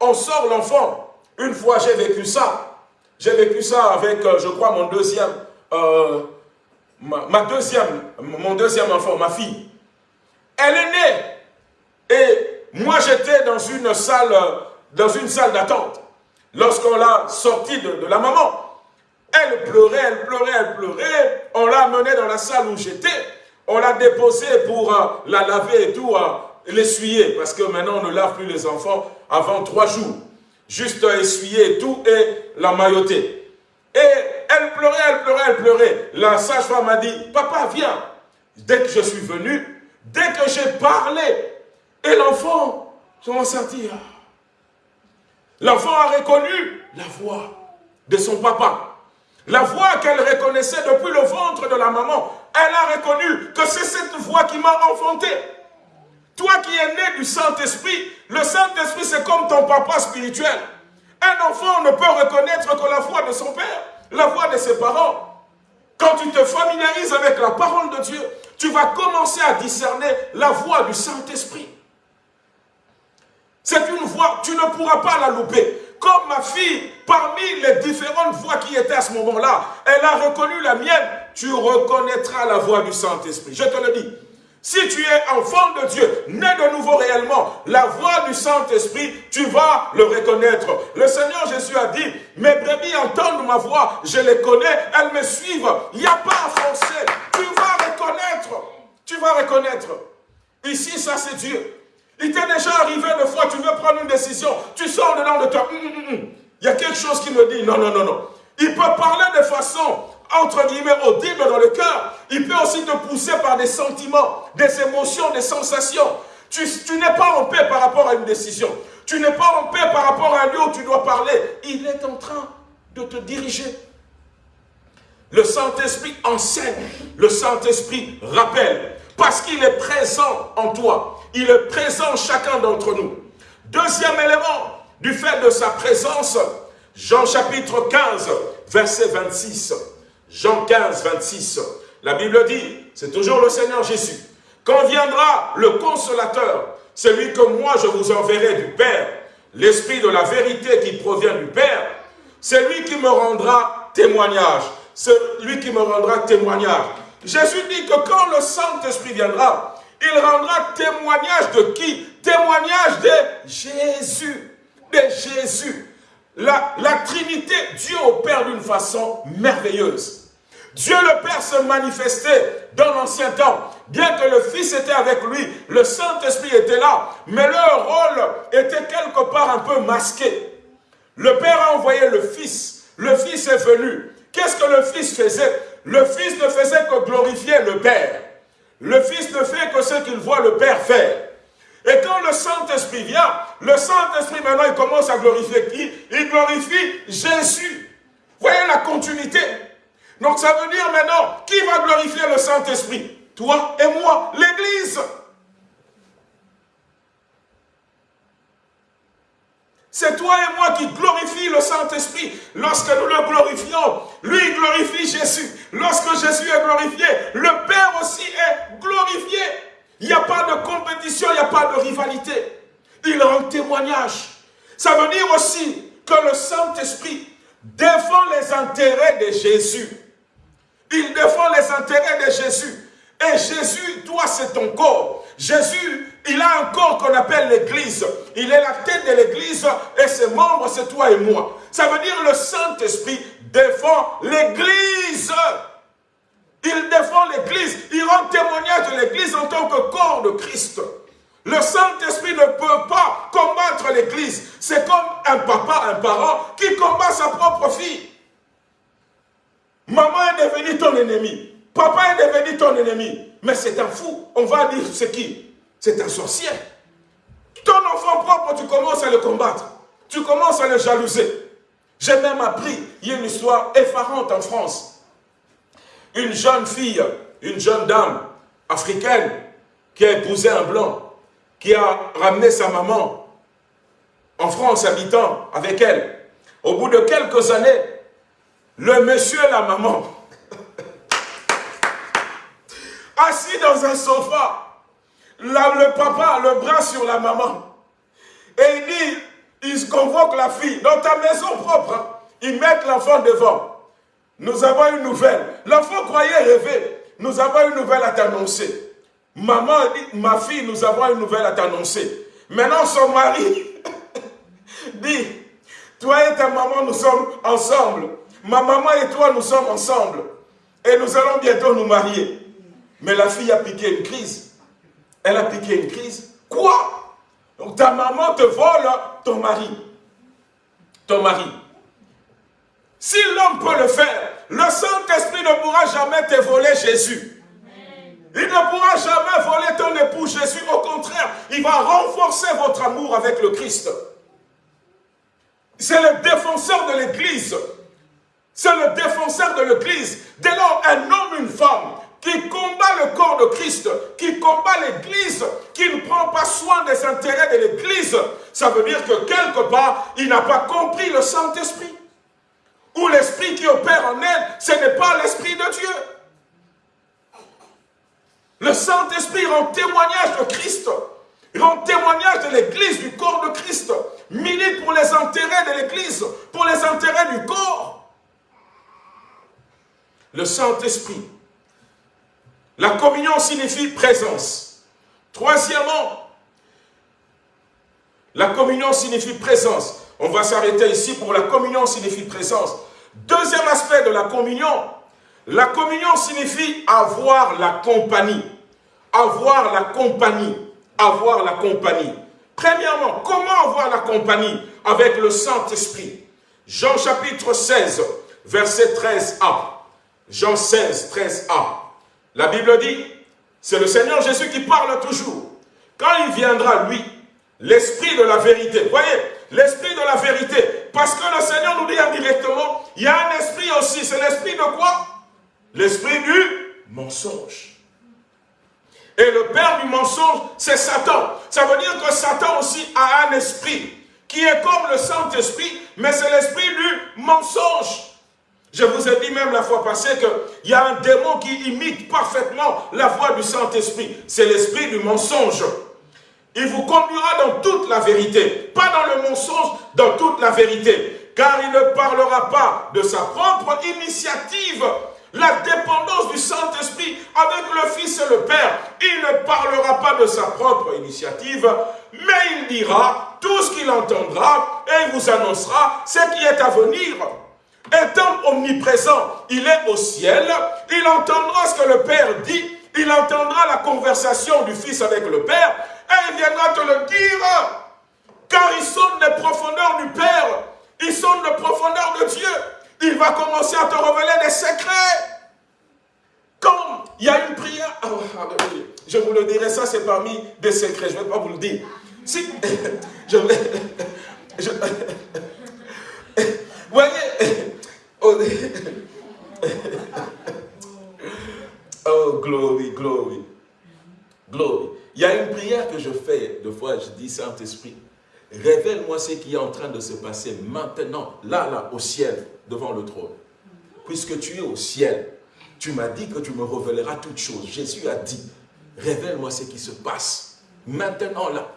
Speaker 2: on sort l'enfant. Une fois, j'ai vécu ça. J'ai vécu ça avec, euh, je crois, mon deuxième, euh, ma deuxième, mon deuxième enfant, ma fille. Elle est née et moi, j'étais dans une salle, dans une salle d'attente. Lorsqu'on l'a sortie de, la maman, elle pleurait, elle pleurait, elle pleurait. On l'a amenée dans la salle où j'étais. On l'a déposée pour euh, la laver et tout, euh, l'essuyer. Parce que maintenant, on ne lave plus les enfants avant trois jours. Juste essuyer et tout et la mailloter. Et elle pleurait, elle pleurait, elle pleurait. La sage-femme m'a dit, papa, viens. Dès que je suis venu, dès que j'ai parlé, et l'enfant s'en sortir? L'enfant a reconnu la voix de son papa. La voix qu'elle reconnaissait depuis le ventre de la maman. Elle a reconnu que c'est cette voix qui m'a enfanté. Toi qui es né du Saint-Esprit, le Saint-Esprit c'est comme ton papa spirituel. Un enfant ne peut reconnaître que la voix de son père, la voix de ses parents. Quand tu te familiarises avec la parole de Dieu, tu vas commencer à discerner la voix du Saint-Esprit. C'est une voix, tu ne pourras pas la louper. Comme ma fille, parmi les différentes voix qui étaient à ce moment-là, elle a reconnu la mienne, tu reconnaîtras la voix du Saint-Esprit. Je te le dis. Si tu es enfant de Dieu, né de nouveau réellement, la voix du Saint-Esprit, tu vas le reconnaître. Le Seigneur Jésus a dit, mes brebis entendent ma voix, je les connais, elles me suivent. Il n'y a pas à forcer. Tu vas reconnaître. Tu vas reconnaître. Ici, ça c'est Dieu. Il t'est déjà arrivé une fois, tu veux prendre une décision, tu sors dedans de toi. Hum, hum, hum, Il y a quelque chose qui me dit, non, non, non, non. Il peut parler de façon, entre guillemets, audible dans le cœur. Il peut aussi te pousser par des sentiments, des émotions, des sensations. Tu, tu n'es pas en paix par rapport à une décision. Tu n'es pas en paix par rapport à un lieu où tu dois parler. Il est en train de te diriger. Le Saint-Esprit enseigne. Le Saint-Esprit rappelle. Parce qu'il est présent en toi. Il est présent chacun d'entre nous. Deuxième élément, du fait de sa présence, Jean chapitre 15, verset 26. Jean 15, 26. La Bible dit, c'est toujours le Seigneur Jésus. Quand viendra le consolateur, celui que moi je vous enverrai du Père, l'Esprit de la vérité qui provient du Père, c'est lui qui me rendra témoignage. C'est lui qui me rendra témoignage. Jésus dit que quand le Saint-Esprit viendra, il rendra témoignage de qui? Témoignage de Jésus. De Jésus. La, la Trinité, Dieu opère d'une façon merveilleuse. Dieu le Père se manifestait dans l'ancien temps. Bien que le Fils était avec lui, le Saint-Esprit était là, mais leur rôle était quelque part un peu masqué. Le Père a envoyé le Fils. Le Fils est venu. Qu'est-ce que le Fils faisait? Le Fils ne faisait que glorifier le Père. Le Fils ne fait que ce qu'il voit le Père faire. Et quand le Saint-Esprit vient, le Saint-Esprit maintenant il commence à glorifier qui? Il glorifie Jésus. Voyez la continuité. Donc ça veut dire maintenant, qui va glorifier le Saint-Esprit? Toi et moi, l'Église. C'est toi et moi qui glorifie le Saint-Esprit. Lorsque nous le glorifions, lui glorifie Jésus. Lorsque Jésus est glorifié, le Père aussi est glorifié. Il n'y a pas de compétition, il n'y a pas de rivalité. Il rend témoignage. Ça veut dire aussi que le Saint-Esprit défend les intérêts de Jésus. Il défend les intérêts de Jésus. Et Jésus, toi, c'est ton corps. Jésus, il a un corps qu'on appelle l'Église. Il est la tête de l'Église et ses membres, c'est toi et moi. Ça veut dire le Saint-Esprit défend l'Église. Il défend l'Église. Il rend témoignage de l'Église en tant que corps de Christ. Le Saint-Esprit ne peut pas combattre l'Église. C'est comme un papa, un parent qui combat sa propre fille. Maman est devenue ton ennemi. Papa est devenu ton ennemi. Mais c'est un fou. On va dire c'est qui? C'est un sorcier. Ton enfant propre, tu commences à le combattre. Tu commences à le jalouser. J'ai même appris, il y a une histoire effarante en France. Une jeune fille, une jeune dame africaine qui a épousé un blanc, qui a ramené sa maman en France habitant avec elle. Au bout de quelques années, le monsieur et la maman, assis dans un sofa, le papa, le bras sur la maman, et il dit, il convoque la fille, dans ta maison propre, ils mettent l'enfant devant. Nous avons une nouvelle. L'enfant croyait rêver. Nous avons une nouvelle à t'annoncer. Maman dit, ma fille, nous avons une nouvelle à t'annoncer. Maintenant, son mari dit, toi et ta maman, nous sommes ensemble. Ma maman et toi, nous sommes ensemble. Et nous allons bientôt nous marier. Mais la fille a piqué une crise. Elle a piqué une crise. Quoi? Ta maman te vole ton mari. Ton mari. Si l'homme peut le faire, le Saint-Esprit ne pourra jamais te voler Jésus. Il ne pourra jamais voler ton époux Jésus. Au contraire, il va renforcer votre amour avec le Christ. C'est le défenseur de l'Église. C'est le défenseur de l'Église. Dès lors, un homme, une femme qui combat le corps de Christ, qui combat l'Église, qui ne prend pas soin des intérêts de l'Église, ça veut dire que quelque part, il n'a pas compris le Saint-Esprit. Ou l'Esprit qui opère en elle, ce n'est pas l'Esprit de Dieu. Le Saint-Esprit rend témoignage de Christ, rend témoignage de l'Église, du corps de Christ, milite pour les intérêts de l'Église, pour les intérêts du corps le Saint-Esprit. La communion signifie présence. Troisièmement, la communion signifie présence. On va s'arrêter ici pour la communion signifie présence. Deuxième aspect de la communion, la communion signifie avoir la compagnie. Avoir la compagnie. Avoir la compagnie. Premièrement, comment avoir la compagnie avec le Saint-Esprit? Jean chapitre 16, verset 13a. Jean 16, 13a. La Bible dit, c'est le Seigneur Jésus qui parle toujours. Quand il viendra, lui, l'esprit de la vérité. Voyez, l'esprit de la vérité. Parce que le Seigneur nous dit indirectement, il y a un esprit aussi. C'est l'esprit de quoi? L'esprit du mensonge. Et le père du mensonge, c'est Satan. Ça veut dire que Satan aussi a un esprit qui est comme le Saint-Esprit, mais c'est l'esprit du mensonge. Je vous ai dit même la fois passée qu'il y a un démon qui imite parfaitement la voix du Saint-Esprit. C'est l'esprit du mensonge. Il vous conduira dans toute la vérité. Pas dans le mensonge, dans toute la vérité. Car il ne parlera pas de sa propre initiative. La dépendance du Saint-Esprit avec le Fils et le Père. Il ne parlera pas de sa propre initiative, mais il dira tout ce qu'il entendra et il vous annoncera ce qui est à venir. Étant omniprésent, il est au ciel, il entendra ce que le Père dit, il entendra la conversation du Fils avec le Père, et il viendra te le dire. Car ils sont des profondeurs du Père, ils sont des profondeurs de Dieu. Il va commencer à te révéler des secrets. Comme il y a une prière, oh, je vous le dirai, ça c'est parmi des secrets, je ne vais pas vous le dire. Si, je, je, vous voyez, Oh, oh, glory, glory, glory. Il y a une prière que je fais, de fois, je dis, Saint-Esprit, révèle-moi ce qui est en train de se passer maintenant, là, là, au ciel, devant le trône. Puisque tu es au ciel, tu m'as dit que tu me révéleras toutes choses. Jésus a dit, révèle-moi ce qui se passe, maintenant, là.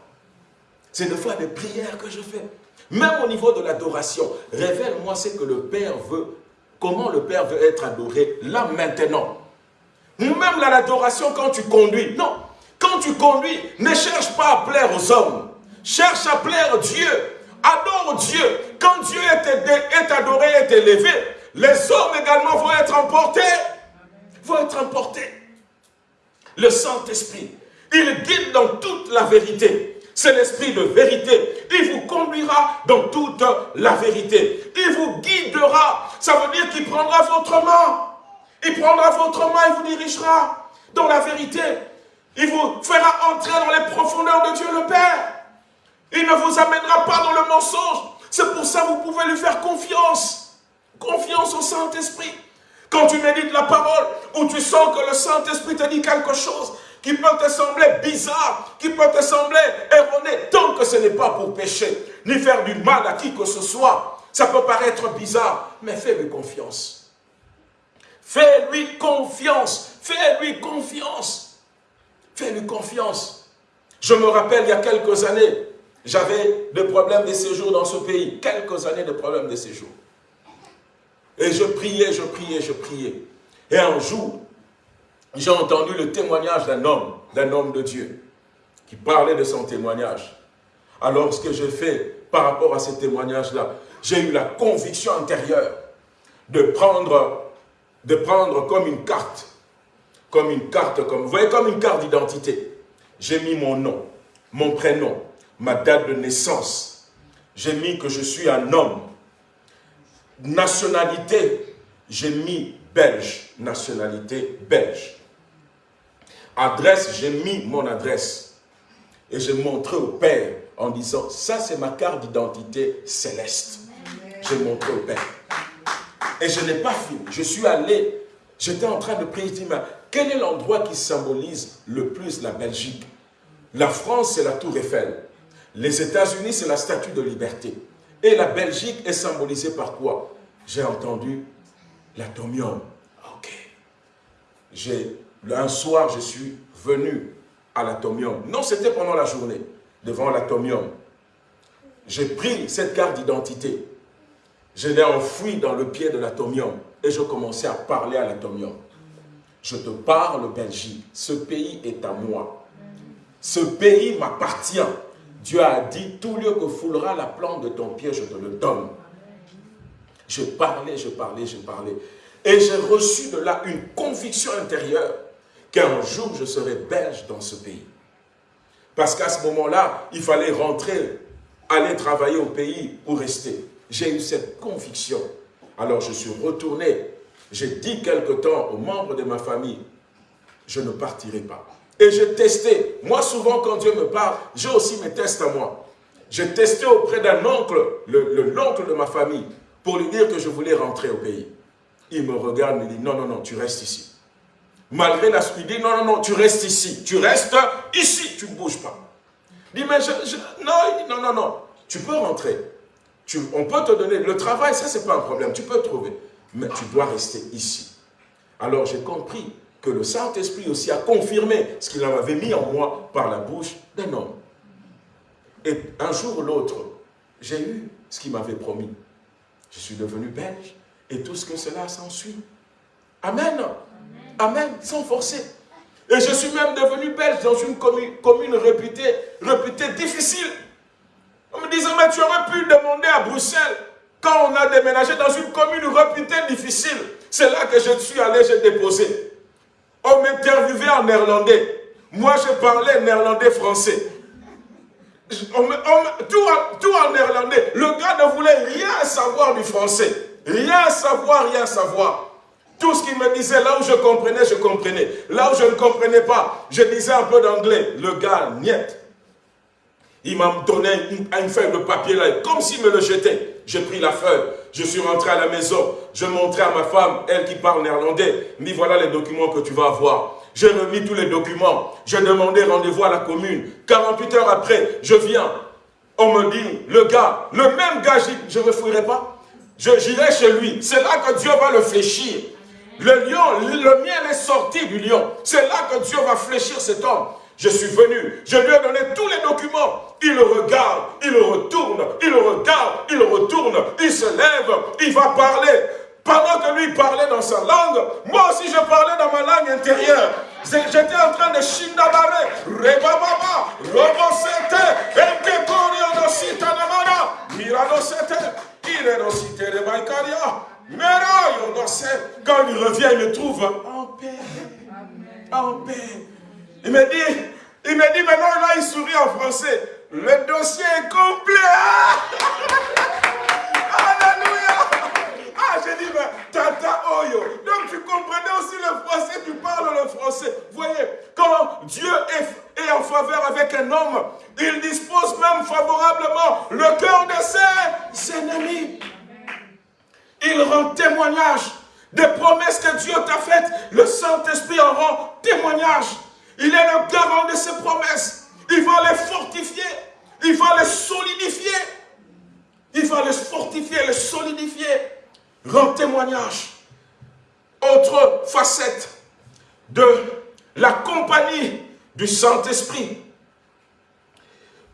Speaker 2: C'est de fois des prières que je fais. Même au niveau de l'adoration, révèle-moi ce que le Père veut, comment le Père veut être adoré, là maintenant. Même l'adoration quand tu conduis, non. Quand tu conduis, ne cherche pas à plaire aux hommes. Cherche à plaire Dieu. Adore Dieu. Quand Dieu est, est adoré, est élevé, les hommes également vont être emportés. Vont être emportés. Le Saint-Esprit, il guide dans toute la vérité. C'est l'esprit de vérité. Il vous conduira dans toute la vérité. Il vous guidera. Ça veut dire qu'il prendra votre main. Il prendra votre main et vous dirigera dans la vérité. Il vous fera entrer dans les profondeurs de Dieu le Père. Il ne vous amènera pas dans le mensonge. C'est pour ça que vous pouvez lui faire confiance. Confiance au Saint-Esprit. Quand tu médites la parole, ou tu sens que le Saint-Esprit te dit quelque chose, qui peut te sembler bizarre, qui peut te sembler erroné, tant que ce n'est pas pour pécher, ni faire du mal à qui que ce soit. Ça peut paraître bizarre, mais fais-lui confiance. Fais-lui confiance. Fais-lui confiance. Fais-lui confiance. Je me rappelle, il y a quelques années, j'avais des problèmes de séjour dans ce pays. Quelques années de problèmes de séjour. Et je priais, je priais, je priais. Et un jour, j'ai entendu le témoignage d'un homme, d'un homme de Dieu, qui parlait de son témoignage. Alors, ce que j'ai fait par rapport à ce témoignage-là, j'ai eu la conviction intérieure de prendre, de prendre comme une carte, comme une carte, comme, vous voyez, comme une carte d'identité. J'ai mis mon nom, mon prénom, ma date de naissance. J'ai mis que je suis un homme. Nationalité, j'ai mis belge, nationalité belge. Adresse, j'ai mis mon adresse. Et j'ai montré au Père en disant, ça c'est ma carte d'identité céleste. J'ai montré au Père. Et je n'ai pas fini. Je suis allé, j'étais en train de prier, je quel est l'endroit qui symbolise le plus la Belgique? La France, c'est la Tour Eiffel. Les États-Unis, c'est la Statue de Liberté. Et la Belgique est symbolisée par quoi? J'ai entendu l'atomium. Ok. J'ai un soir, je suis venu à l'atomium. Non, c'était pendant la journée, devant l'atomium. J'ai pris cette carte d'identité. Je l'ai enfouie dans le pied de l'atomium et je commençais à parler à l'atomium. Je te parle, Belgique. Ce pays est à moi. Ce pays m'appartient. Dieu a dit, tout lieu que foulera la plante de ton pied, je te le donne. Je parlais, je parlais, je parlais. Et j'ai reçu de là une conviction intérieure qu'un jour je serai belge dans ce pays. Parce qu'à ce moment-là, il fallait rentrer, aller travailler au pays ou rester. J'ai eu cette conviction. Alors je suis retourné. J'ai dit quelque temps aux membres de ma famille, je ne partirai pas. Et j'ai testé. Moi, souvent, quand Dieu me parle, j'ai aussi mes tests à moi. J'ai testé auprès d'un oncle, l'oncle de ma famille, pour lui dire que je voulais rentrer au pays. Il me regarde, me dit, non, non, non, tu restes ici. Malgré la dit, non, non, non, tu restes ici. Tu restes ici, tu ne bouges pas. Il dit, mais je, non, non, non, non, tu peux rentrer. On peut te donner le travail, ça, c'est pas un problème, tu peux trouver. mais tu dois rester ici. Alors j'ai compris que le Saint-Esprit aussi a confirmé ce qu'il avait mis en moi par la bouche d'un homme. Et un jour ou l'autre, j'ai eu ce qu'il m'avait promis. Je suis devenu belge et tout ce que cela s'ensuit. Amen. Amen. Sans forcer. Et je suis même devenu belge dans une commune, réputée, réputée difficile. On me disait, mais tu aurais pu demander à Bruxelles, quand on a déménagé dans une commune réputée difficile, c'est là que je suis allé, j'ai déposé. On m'interviewait en néerlandais. Moi, je parlais néerlandais-français. tout en néerlandais. Le gars ne voulait rien savoir du français. Rien savoir, rien savoir. Tout ce qu'il me disait, là où je comprenais, je comprenais. Là où je ne comprenais pas, je disais un peu d'anglais. Le gars, niet. Il m'a donné une, feuille de papier là, comme s'il me le jetait. J'ai pris la feuille, je suis rentré à la maison, je montrais à ma femme, elle qui parle néerlandais, dit voilà les documents que tu vas avoir. J'ai remis tous les documents, j'ai demandé rendez-vous à la commune. 48 heures après, je viens. On me dit, le gars, le même gars, je ne me fouillerai pas. J'irai chez lui. C'est là que Dieu va le fléchir. Le lion, le miel est sorti du lion. C'est là que Dieu va fléchir cet homme. Je suis venu, je lui ai donné tous les documents. Il regarde, il retourne, il regarde, il retourne, il se lève, il va parler. Pendant que lui parlait dans sa langue, moi aussi je parlais dans ma langue intérieure. J'étais en train de shindabare, rebababa, robosete, enkekorio namana, miradosete, iredosite rebaikaria. Quand il revient, il me trouve en paix. En paix. Il me dit, il me dit maintenant, là, il sourit en français. Le dossier est complet. Alléluia. Ah, j'ai dit, mais tata oyo. Donc tu comprenais aussi le français, tu parles le français. Voyez, quand Dieu est, est en faveur avec un homme, il dispose même favorablement le cœur de ses ennemis. Il rend témoignage des promesses que Dieu t'a faites. Le Saint-Esprit en rend témoignage. Il est le garant de ses promesses. Il va les fortifier. Il va les solidifier. Il va les fortifier, les solidifier. Rend témoignage. Autre facette de la compagnie du Saint-Esprit.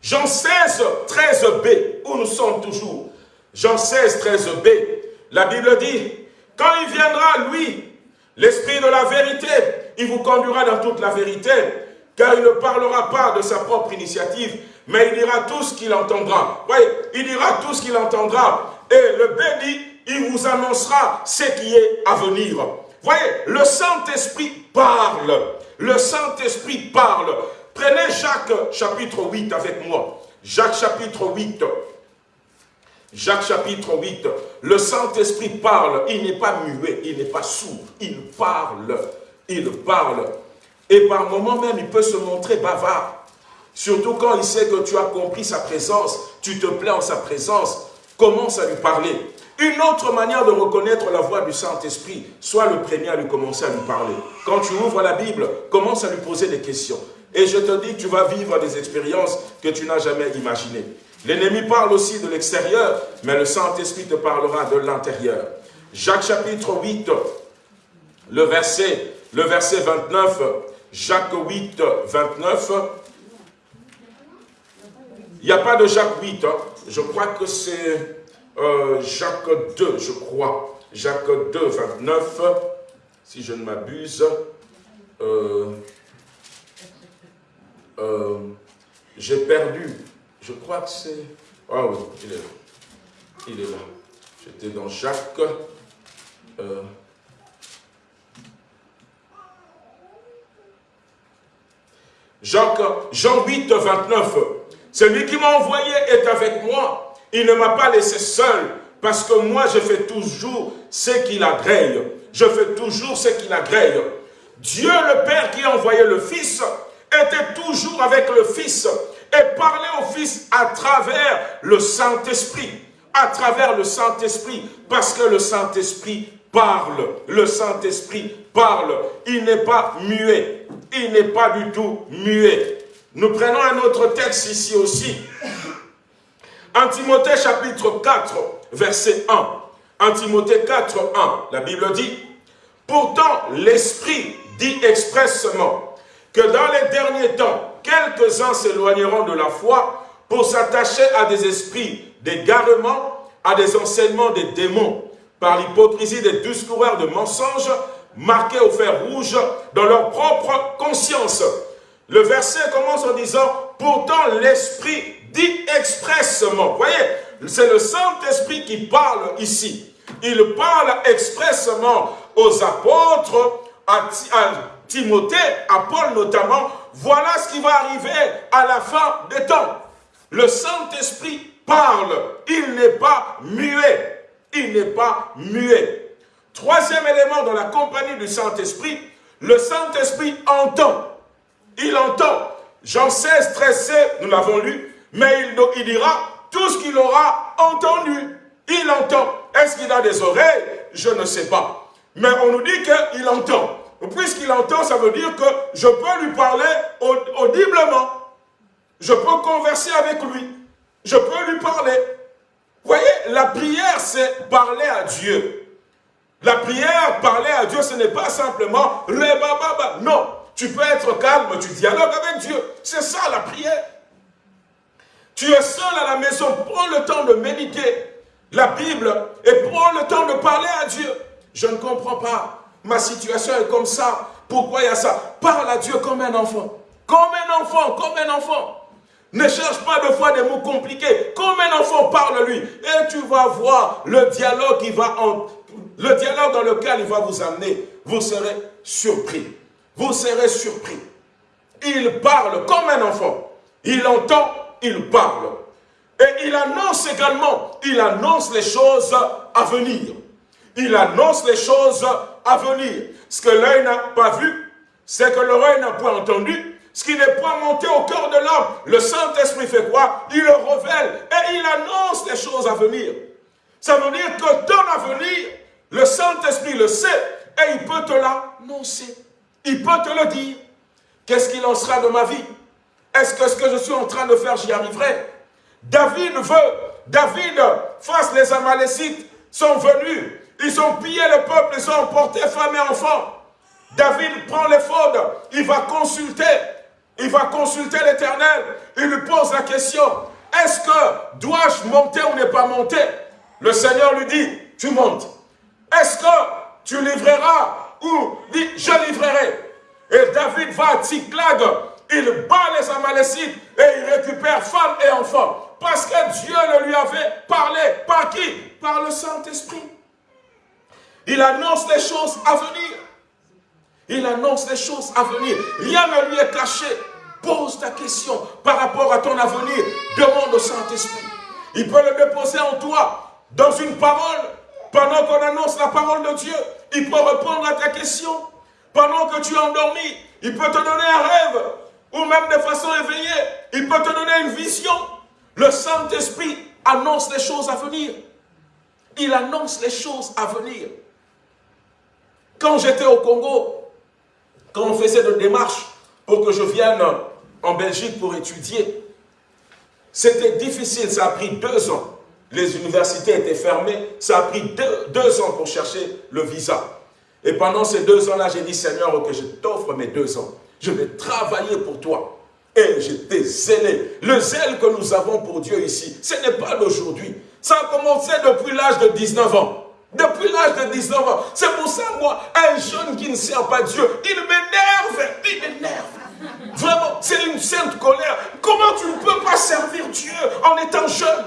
Speaker 2: Jean 16, 13b, où nous sommes toujours. Jean 16, 13b, la Bible dit, quand il viendra, lui, l'Esprit de la vérité, il vous conduira dans toute la vérité, car il ne parlera pas de sa propre initiative, mais il dira tout ce qu'il entendra. Oui, il dira tout ce qu'il entendra. Et le béni, il vous annoncera ce qui est à venir. Voyez, le Saint-Esprit parle. Le Saint-Esprit parle. Prenez Jacques chapitre 8 avec moi. Jacques chapitre 8. Jacques chapitre 8, le Saint-Esprit parle, il n'est pas muet, il n'est pas sourd, il parle, il parle. Et par moments même, il peut se montrer bavard. Surtout quand il sait que tu as compris sa présence, tu te plais en sa présence, commence à lui parler. Une autre manière de reconnaître la voix du Saint-Esprit, sois le premier à lui commencer à lui parler. Quand tu ouvres la Bible, commence à lui poser des questions. Et je te dis tu vas vivre des expériences que tu n'as jamais imaginées. L'ennemi parle aussi de l'extérieur, mais le Saint-Esprit te parlera de l'intérieur. Jacques chapitre 8, le verset, le verset 29, Jacques 8, 29. Il n'y a pas de Jacques 8, hein. je crois que c'est euh, Jacques 2, je crois. Jacques 2, 29, si je ne m'abuse. Euh, euh, j'ai perdu je crois que c'est... Ah oui, il est là. Il est là. J'étais dans Jacques. Euh, Jacques, Jean 8, 29. Celui qui m'a envoyé est avec moi. Il ne m'a pas laissé seul, parce que moi, je fais toujours ce qu'il agrée. Je fais toujours ce qu'il agrée. Dieu, le Père qui a envoyé le Fils, était toujours avec le Fils et parler au Fils à travers le Saint-Esprit. À travers le Saint-Esprit, parce que le Saint-Esprit parle. Le Saint-Esprit parle. Il n'est pas muet. Il n'est pas du tout muet. Nous prenons un autre texte ici aussi. En Timothée chapitre 4, verset 1. En Timothée 4, 1, la Bible dit, « Pourtant, l'Esprit dit expressement que dans les derniers temps, quelques-uns s'éloigneront de la foi pour s'attacher à des esprits d'égarement, à des enseignements des démons, par l'hypocrisie des discoureurs de mensonges, marqués au fer rouge dans leur propre conscience. Le verset commence en disant, pourtant l'Esprit dit expressement. Voyez, c'est le Saint-Esprit qui parle ici. Il parle expressement aux apôtres, à, Timothée, à Paul notamment. Voilà ce qui va arriver à la fin des temps. Le Saint-Esprit parle. Il n'est pas muet. Il n'est pas muet. Troisième élément dans la compagnie du Saint-Esprit, le Saint-Esprit entend. Il entend. Jean 16, 13, nous l'avons lu, mais il, il dira tout ce qu'il aura entendu. Il entend. Est-ce qu'il a des oreilles? Je ne sais pas. Mais on nous dit qu'il entend. Puisqu'il entend, ça veut dire que je peux lui parler audiblement. Je peux converser avec lui. Je peux lui parler. Vous voyez, la prière, c'est parler à Dieu. La prière, parler à Dieu, ce n'est pas simplement le baba. Non, tu peux être calme, tu dialogues avec Dieu. C'est ça la prière. Tu es seul à la maison, prends le temps de méditer la Bible et prends le temps de parler à Dieu. Je ne comprends pas. Ma situation est comme ça. Pourquoi il y a ça? Parle à Dieu comme un enfant. Comme un enfant, comme un enfant. Ne cherche pas de fois des mots compliqués. Comme un enfant, parle-lui. Et tu vas voir le dialogue qui va le dialogue dans lequel il va vous amener. Vous serez surpris. Vous serez surpris. Il parle comme un enfant. Il entend, il parle. Et il annonce également, il annonce les choses à venir. Il annonce les choses à venir. Ce que l'œil n'a pas vu, c'est que l'oreille n'a pas entendu, ce qui n'est pas monté au cœur de l'homme. Le Saint-Esprit fait quoi Il le révèle et il annonce les choses à venir. Ça veut dire que dans l'avenir, le Saint-Esprit le sait et il peut te l'annoncer. Il peut te le dire. Qu'est-ce qu'il en sera de ma vie? Est-ce que ce que je suis en train de faire, j'y arriverai? David veut, David, face les Amalécites, sont venus. Ils ont pillé le peuple, ils ont emporté femmes et enfants. David prend les faudes, il va consulter il va consulter l'Éternel. Il lui pose la question, est-ce que dois-je monter ou ne pas monter? Le Seigneur lui dit, tu montes. Est-ce que tu livreras ou dit, je livrerai? Et David va à Tziklag, il bat les Amalécites et il récupère femmes et enfants. Parce que Dieu le lui avait parlé. Par qui? Par le Saint-Esprit. Il annonce les choses à venir. Il annonce les choses à venir. Rien ne lui est caché. Pose ta question par rapport à ton avenir. Demande au Saint-Esprit. Il peut le déposer en toi dans une parole. Pendant qu'on annonce la parole de Dieu, il peut répondre à ta question. Pendant que tu es endormi, il peut te donner un rêve. Ou même de façon éveillée, il peut te donner une vision. Le Saint-Esprit annonce les choses à venir. Il annonce les choses à venir. Quand j'étais au Congo, quand on faisait des démarches pour que je vienne en Belgique pour étudier, c'était difficile, ça a pris deux ans. Les universités étaient fermées, ça a pris deux, ans pour chercher le visa. Et pendant ces deux ans-là, j'ai dit, Seigneur, ok, je t'offre mes deux ans. Je vais travailler pour toi. Et j'étais zélé. Le zèle que nous avons pour Dieu ici, ce n'est pas d'aujourd'hui. Ça a commencé depuis l'âge de 19 ans. Depuis l'âge de 19 ans. C'est pour ça, moi, un jeune qui ne sert pas Dieu, il m'énerve. Il m'énerve. Vraiment, c'est une sainte colère. Comment tu ne peux pas servir Dieu en étant jeune?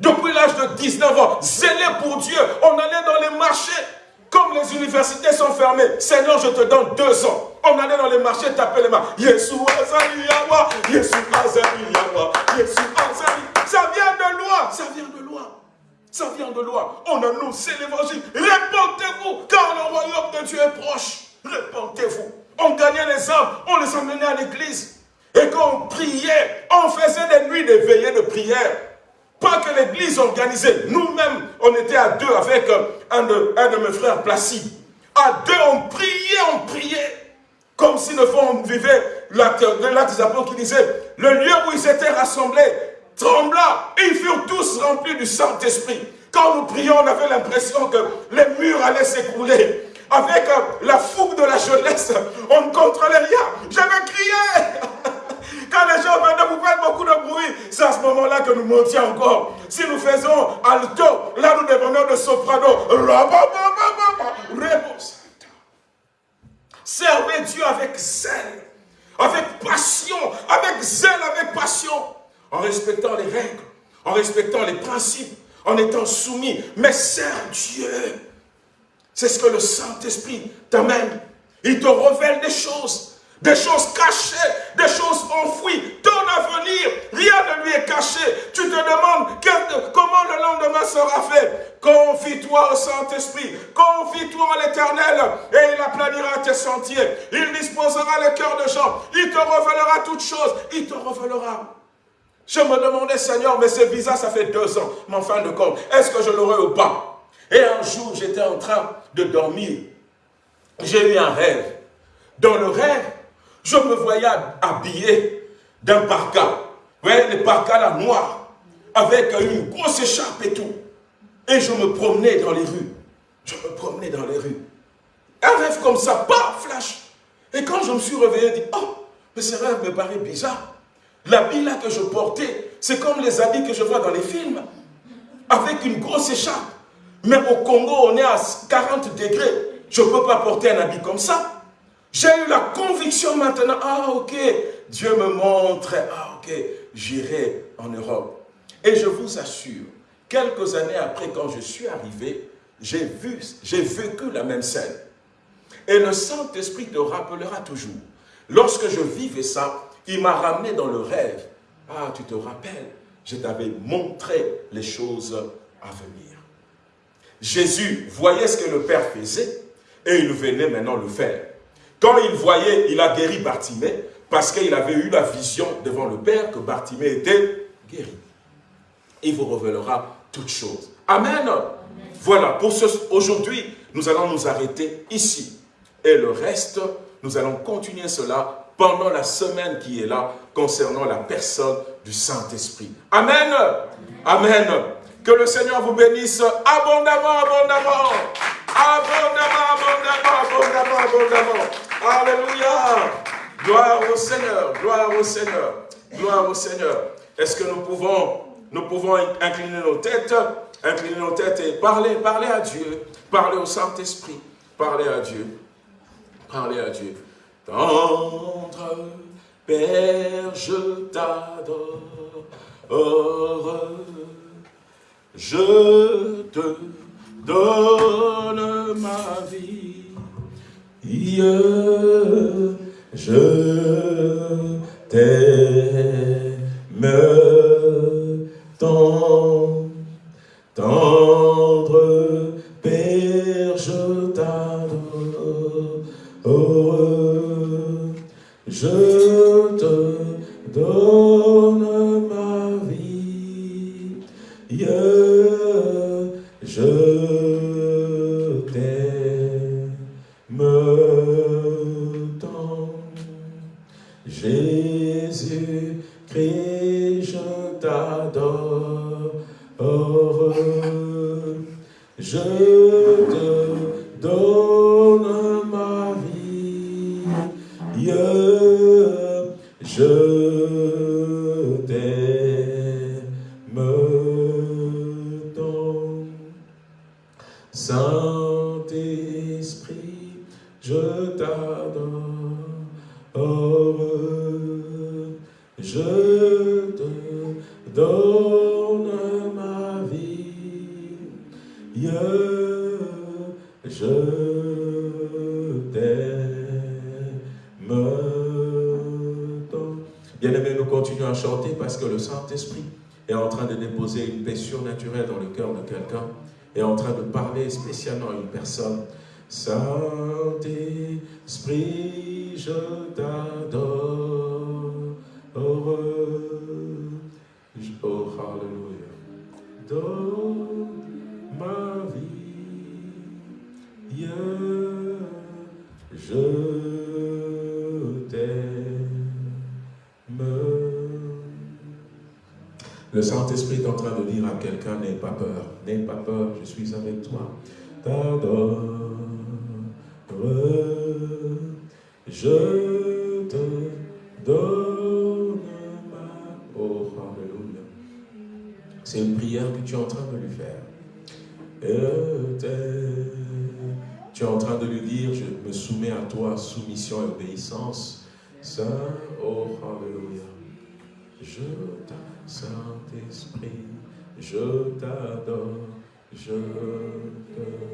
Speaker 2: Depuis l'âge de 19 ans, zélé pour Dieu, on allait dans les marchés. Comme les universités sont fermées, Seigneur, je te donne deux ans. On allait dans les marchés taper les mains. Yeshua Yawa, Yeshua Yawa, Yeshua Ça vient de loin, ça vient de loin. Ça vient de loin. On annonce l'évangile. Répondez-vous, car le royaume de Dieu est proche. Répondez-vous. On gagnait les âmes, on les emmenait à l'église. Et quand on priait, on faisait des nuits de veillée de prière. Pas que l'église organisait. Nous-mêmes, on était à deux avec un de, un de mes frères Placide. À deux, on priait, on priait. Comme si le fond on vivait l'acte des apôtres qui disait, le lieu où ils étaient rassemblés trembla. Ils furent tous remplis du Saint-Esprit. Quand nous prions, on avait l'impression que les murs allaient s'écrouler. Avec euh, la fougue de la jeunesse, on ne contrôlait rien. J'avais crié. Quand les gens venaient vous faire beaucoup de bruit, c'est à ce moment-là que nous montions encore. Si nous faisons alto, là nous devenons de soprano. Servez Dieu avec zèle, avec passion, avec zèle, avec passion, en respectant les règles, en respectant les principes, en étant soumis. Mais sers Dieu. C'est ce que le Saint-Esprit t'amène. Il te révèle des choses des choses cachées, des choses enfouies. Ton avenir, rien ne lui est caché. Tu te demandes comment le lendemain sera fait. Confie-toi au Saint-Esprit, confie-toi à l'Éternel et il aplanira tes sentiers. Il disposera le cœur de gens. Il te révélera toutes choses. Il te révélera. Je me demandais, Seigneur, mais ce visa, ça fait deux ans. Mais fin de compte, est-ce que je l'aurai ou pas? Et un jour, j'étais en train de dormir. J'ai eu un rêve. Dans le rêve, je me voyais habillé d'un parka. Vous voyez, les parkas là, noirs, avec une grosse écharpe et tout. Et je me promenais dans les rues. Je me promenais dans les rues. Un rêve comme ça, pas flash. Et quand je me suis réveillé, je dis, oh, mais ce rêve me paraît bizarre. L'habit là que je portais, c'est comme les habits que je vois dans les films. Avec une grosse écharpe. Mais au Congo, on est à 40 degrés. Je ne peux pas porter un habit comme ça. J'ai eu la conviction maintenant, ah ok, Dieu me montre, ah ok, j'irai en Europe. Et je vous assure, quelques années après, quand je suis arrivé, j'ai vu, j'ai vécu la même scène. Et le Saint-Esprit te rappellera toujours. Lorsque je vivais ça, il m'a ramené dans le rêve. Ah, tu te rappelles, je t'avais montré les choses à venir. Jésus voyait ce que le Père faisait et il venait maintenant le faire. Quand il voyait, il a guéri Bartimée parce qu'il avait eu la vision devant le Père que Bartimée était guéri. Il vous révélera toutes choses. Amen. Voilà, pour ce, aujourd'hui, nous allons nous arrêter ici. Et le reste, nous allons continuer cela pendant la semaine qui est là concernant la personne du Saint-Esprit. Amen. Amen. Que le Seigneur vous bénisse abondamment, abondamment. Abondamment, abondamment, abondamment, abondamment. Alléluia. Gloire au Seigneur, gloire au Seigneur, gloire au Seigneur. Est-ce que nous pouvons, nous pouvons incliner nos têtes, incliner nos têtes et parler, parler à Dieu, parler au Saint-Esprit, parler à Dieu, parler à Dieu. Tendre Père, je t'adore, je te donne ma vie. Je t'aime tant, tendre je quelqu'un,
Speaker 1: n'aie pas peur, n'aie pas peur, je suis avec toi. T'adore, je te donne ma... Oh. C'est une prière que tu es en train de lui faire. Tu es en train de lui dire, je me soumets à toi, soumission et obéissance. Saint, oh, Alléluia. Je t'adore, Saint-Esprit, je t'adore, je te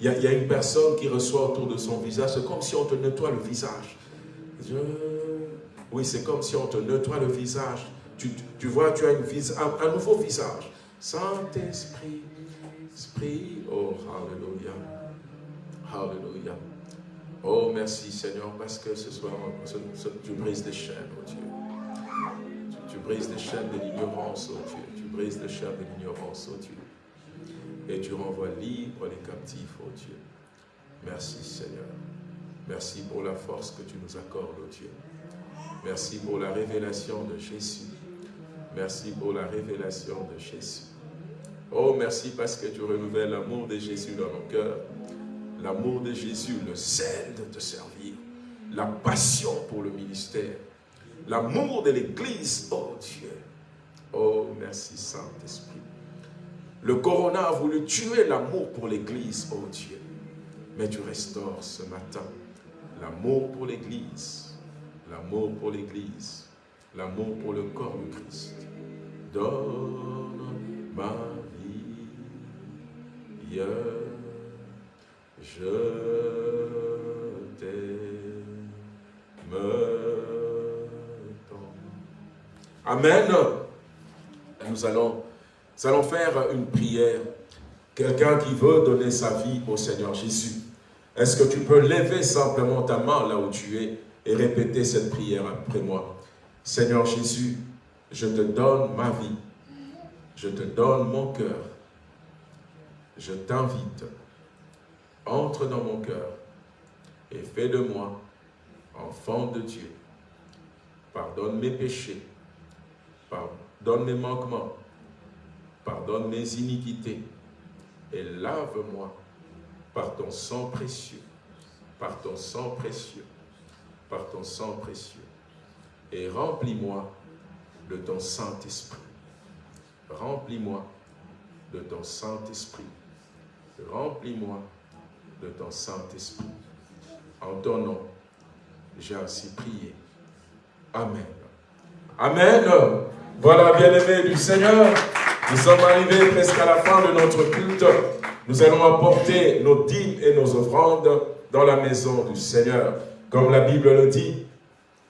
Speaker 1: Il y, a, une personne qui reçoit autour de son visage, c'est comme si on te nettoie le visage. Oui, c'est comme si on te nettoie le visage. Tu, vois, tu as un, nouveau visage. Saint-Esprit, Esprit, oh, Alléluia, Alléluia. Oh, merci Seigneur, parce que ce soir, tu brises les chaînes, oh Dieu. Brises les chaînes de l'ignorance, oh Dieu. Tu brises les chaînes de l'ignorance, oh Dieu. Et tu renvoies libre les captifs, oh Dieu. Merci Seigneur. Merci pour la force que tu nous accordes, oh Dieu. Merci pour la révélation de Jésus. Merci pour la révélation de Jésus. Oh, merci parce que tu renouvelles l'amour de Jésus dans nos cœurs. L'amour de Jésus, le zèle de te servir. La passion pour le ministère. L'amour de l'Église, oh Dieu. Oh, merci Saint-Esprit. Le corona a voulu tuer l'amour pour l'Église, oh Dieu. Mais tu restaures ce matin l'amour pour l'Église, l'amour pour l'Église, l'amour pour le corps de Christ. Donne Amen. Nous allons, faire une prière. Quelqu'un qui veut donner sa vie au Seigneur Jésus. Est-ce que tu peux lever simplement ta main là où tu es et répéter cette prière après moi? Seigneur Jésus, je te donne ma vie. Je te donne mon cœur je t'invite, entre dans mon cœur et fais de moi enfant de Dieu. Pardonne mes péchés, pardonne mes manquements, pardonne mes iniquités et lave-moi par ton sang précieux, par ton sang précieux, par ton sang précieux et remplis-moi de ton Saint-Esprit. Remplis-moi de ton Saint-Esprit Remplis-moi de ton Saint-Esprit. En ton nom, j'ai ainsi prié. Amen. Amen. Voilà, bien-aimés du Seigneur, nous sommes arrivés presque à la fin de notre culte. Nous allons apporter nos dîmes et nos offrandes dans la maison du Seigneur. Comme la Bible le dit,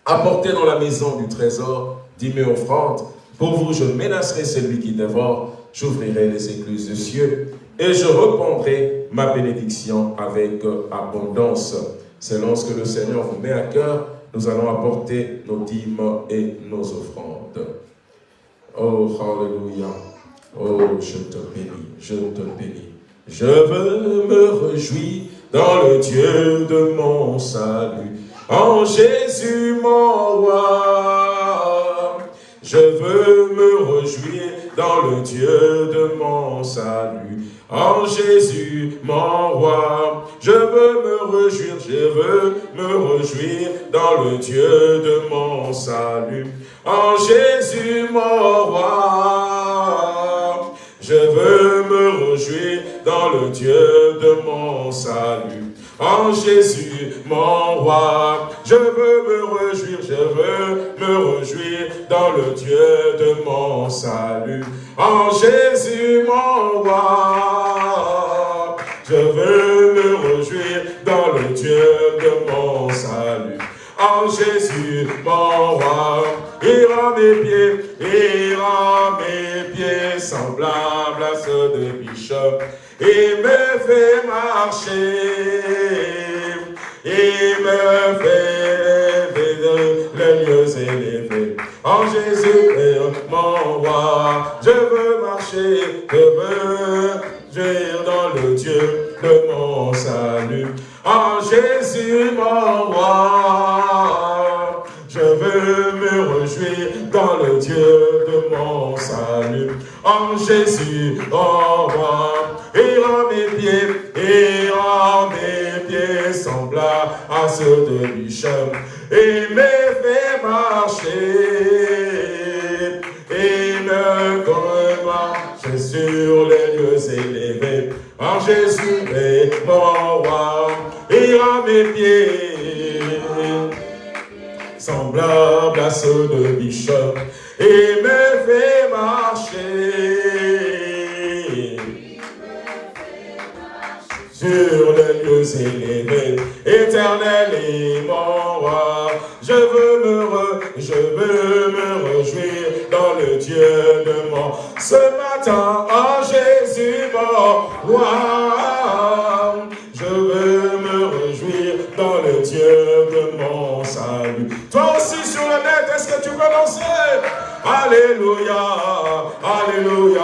Speaker 1: apportez dans la maison du trésor dîmes et offrandes. Pour vous, je menacerai celui qui dévore, j'ouvrirai les écluses des cieux et je répondrai ma bénédiction avec abondance. C'est lorsque le Seigneur vous met à cœur, nous allons apporter nos dîmes et nos offrandes. Oh, Alléluia. Oh, je te bénis, je te bénis. Je veux me réjouir dans le Dieu de mon salut, en Jésus mon roi. Je veux me réjouir dans le Dieu de mon salut, en Jésus, mon roi, je veux me réjouir, je veux me réjouir dans le Dieu de mon salut. En Jésus, mon roi, je veux me réjouir dans le Dieu de mon salut. En Jésus, mon roi, je veux me réjouir, je veux me réjouir dans le Dieu de mon salut. En Jésus, mon roi, je veux me réjouir dans le Dieu de mon salut. En Jésus, mon roi, il rend mes pieds, il rend mes pieds semblables à ceux de bichot. Il me fait marcher, il me fait lever les lieux élevés. En Jésus, mon roi, je veux marcher, je veux jouir dans le Dieu de mon salut. En Jésus, mon roi, je veux me réjouir dans mon salut. En Jésus, en moi, et rend mes pieds, et rend mes pieds semblables à ceux de Bichon, et me fait marcher, et me marcher sur les lieux élevés. En Jésus est mon roi, et rend mes pieds, semblables à ceux de Bichon, et me fait marcher sur les lieux élevés, éternel et mon roi. Je veux me, re, je veux me dans le Dieu de mon ce matin en Jésus mon roi. Je veux me réjouir dans le Dieu de mon salut. Toi aussi sur le net, est-ce que tu veux danser? Alléluia, Alléluia,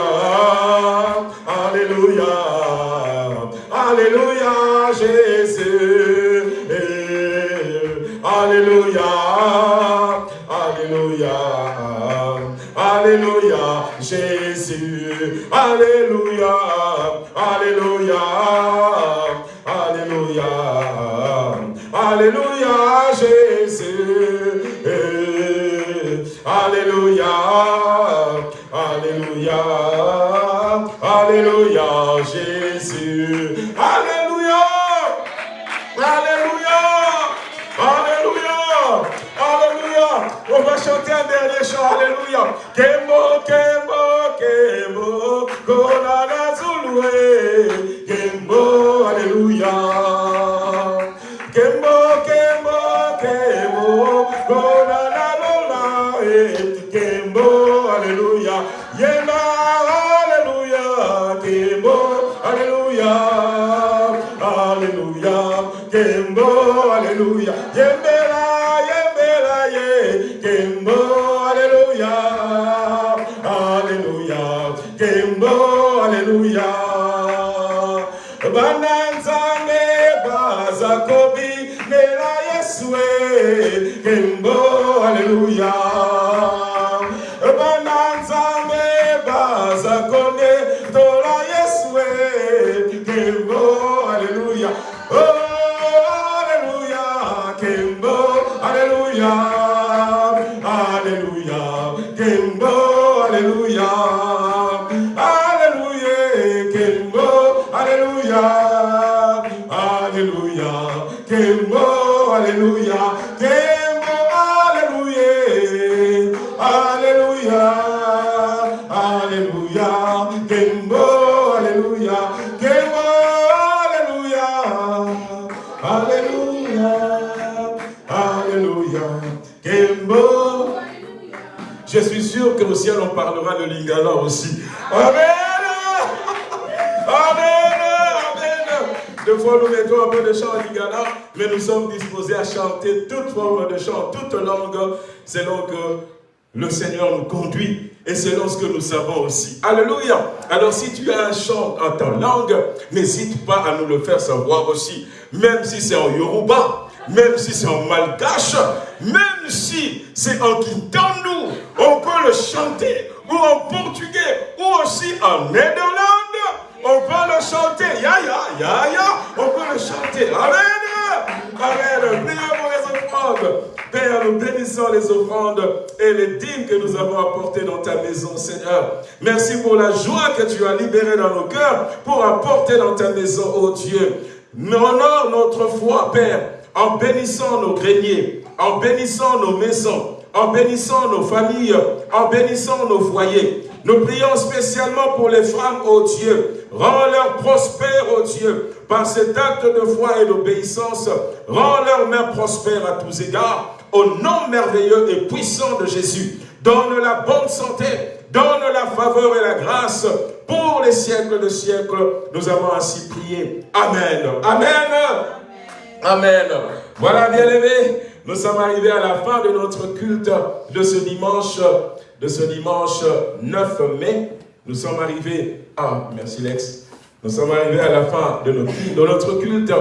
Speaker 1: de Lingala aussi. Amen. Amen. Amen. Deux fois nous mettons un peu de chant en Lingala, mais nous sommes disposés à chanter toute forme de chant, toute langue, selon que le Seigneur nous conduit et selon ce que nous savons aussi. Alléluia. Alors si tu as un chant en ta langue, n'hésite pas à nous le faire savoir aussi. Même si c'est en Yoruba, même si c'est en malgache, même si c'est en Kintandu, on peut le chanter, ou en portugais, ou aussi en Néderlande, on peut le chanter, ya ya, ya ya, on peut le chanter, amen, amen, prions pour les offrandes, Père, nous bénissons les offrandes et les dîmes que nous avons apportées dans ta maison, Seigneur. Merci pour la joie que tu as libérée dans nos cœurs pour apporter dans ta maison, oh Dieu. Honore notre foi, Père, en bénissant nos greniers, en bénissant nos maisons, en bénissant nos familles, en bénissant nos foyers. Nous prions spécialement pour les femmes, ô Dieu. Rends-leur prospères, ô Dieu, par cet acte de foi et d'obéissance. Rends-leur main prospère à tous égards. Au nom merveilleux et puissant de Jésus. Donne la bonne santé, donne la faveur et la grâce pour les siècles de siècles. Nous avons ainsi prié. Amen. Amen. Amen. Voilà, bien-aimés, nous sommes arrivés à la fin de notre culte de ce dimanche, de ce dimanche 9 mai. Nous sommes arrivés, ah, merci Lex, nous sommes arrivés à la fin de notre, culte.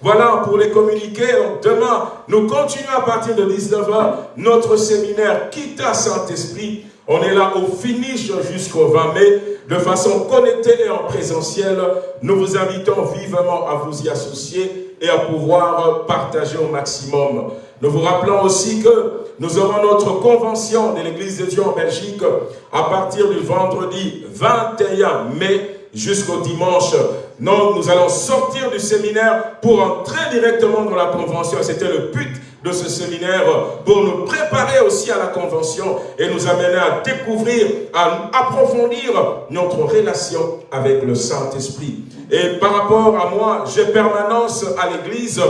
Speaker 1: Voilà, pour les communiquer, demain, nous continuons à partir de 19h notre séminaire Quitta Saint-Esprit.
Speaker 2: On est là au finish jusqu'au 20 mai, de façon connectée et en présentiel. Nous vous invitons vivement à vous y associer et à pouvoir partager au maximum. Nous vous rappelons aussi que nous aurons notre convention de l'Église de Dieu en Belgique à partir du vendredi 21 mai jusqu'au dimanche. Non, nous allons sortir du séminaire pour entrer directement dans la convention. C'était le but de ce séminaire pour nous préparer aussi à la convention et nous amener à découvrir, à approfondir notre relation avec le Saint-Esprit. Et par rapport à moi, j'ai permanence à l'église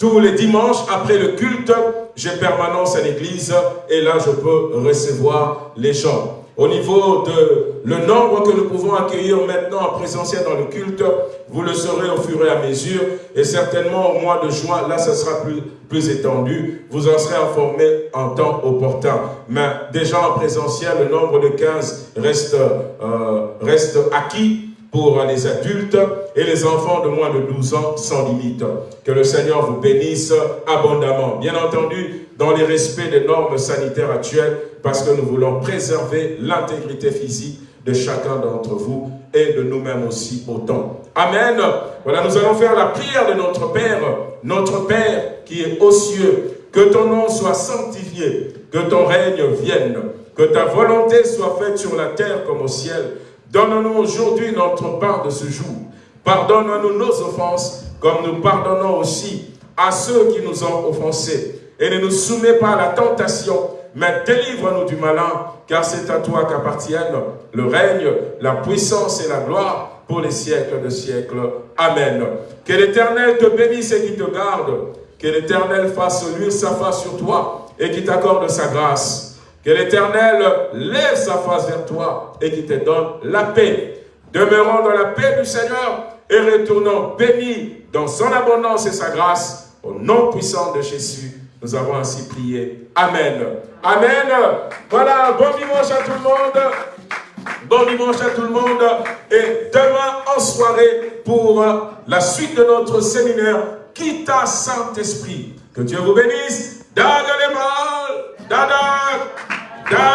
Speaker 2: tous les dimanches après le culte, j'ai permanence à l'église et là je peux recevoir les gens. Au niveau de le nombre que nous pouvons accueillir maintenant en présentiel dans le culte, vous le saurez au fur et à mesure. Et certainement au mois de juin, là, ce sera plus, étendu. Vous en serez informés en temps opportun. Mais déjà en présentiel, le nombre de 15 reste, euh, reste acquis pour les adultes et les enfants de moins de 12 ans sans limite. Que le Seigneur vous bénisse abondamment. Bien entendu, dans les respects des normes sanitaires actuelles, parce que nous voulons préserver l'intégrité physique de chacun d'entre vous et de nous-mêmes aussi autant. Amen. Voilà, nous allons faire la prière de notre Père, notre Père qui est aux cieux. Que ton nom soit sanctifié, que ton règne vienne, que ta volonté soit faite sur la terre comme au ciel. Donne-nous aujourd'hui notre part de ce jour. Pardonne-nous nos offenses, comme nous pardonnons aussi à ceux qui nous ont offensés. Et ne nous soumets pas à la tentation, mais délivre-nous du malin, car c'est à toi qu'appartiennent le règne, la puissance et la gloire pour les siècles de siècles. Amen. Que l'Éternel te bénisse et qui te garde. Que l'Éternel fasse luire sa face sur toi et qui t'accorde sa grâce. Que l'Éternel lève sa face vers toi et qui te donne la paix. Demeurons dans la paix du Seigneur et retournons bénis dans son abondance et sa grâce. Au nom puissant de Jésus, nous avons ainsi prié. Amen. Amen. Voilà, bon dimanche à tout le monde. Bon dimanche à tout le monde. Et demain en soirée pour la suite de notre séminaire, quitte à Saint-Esprit. Que Dieu vous bénisse. Dada les. Dada, da.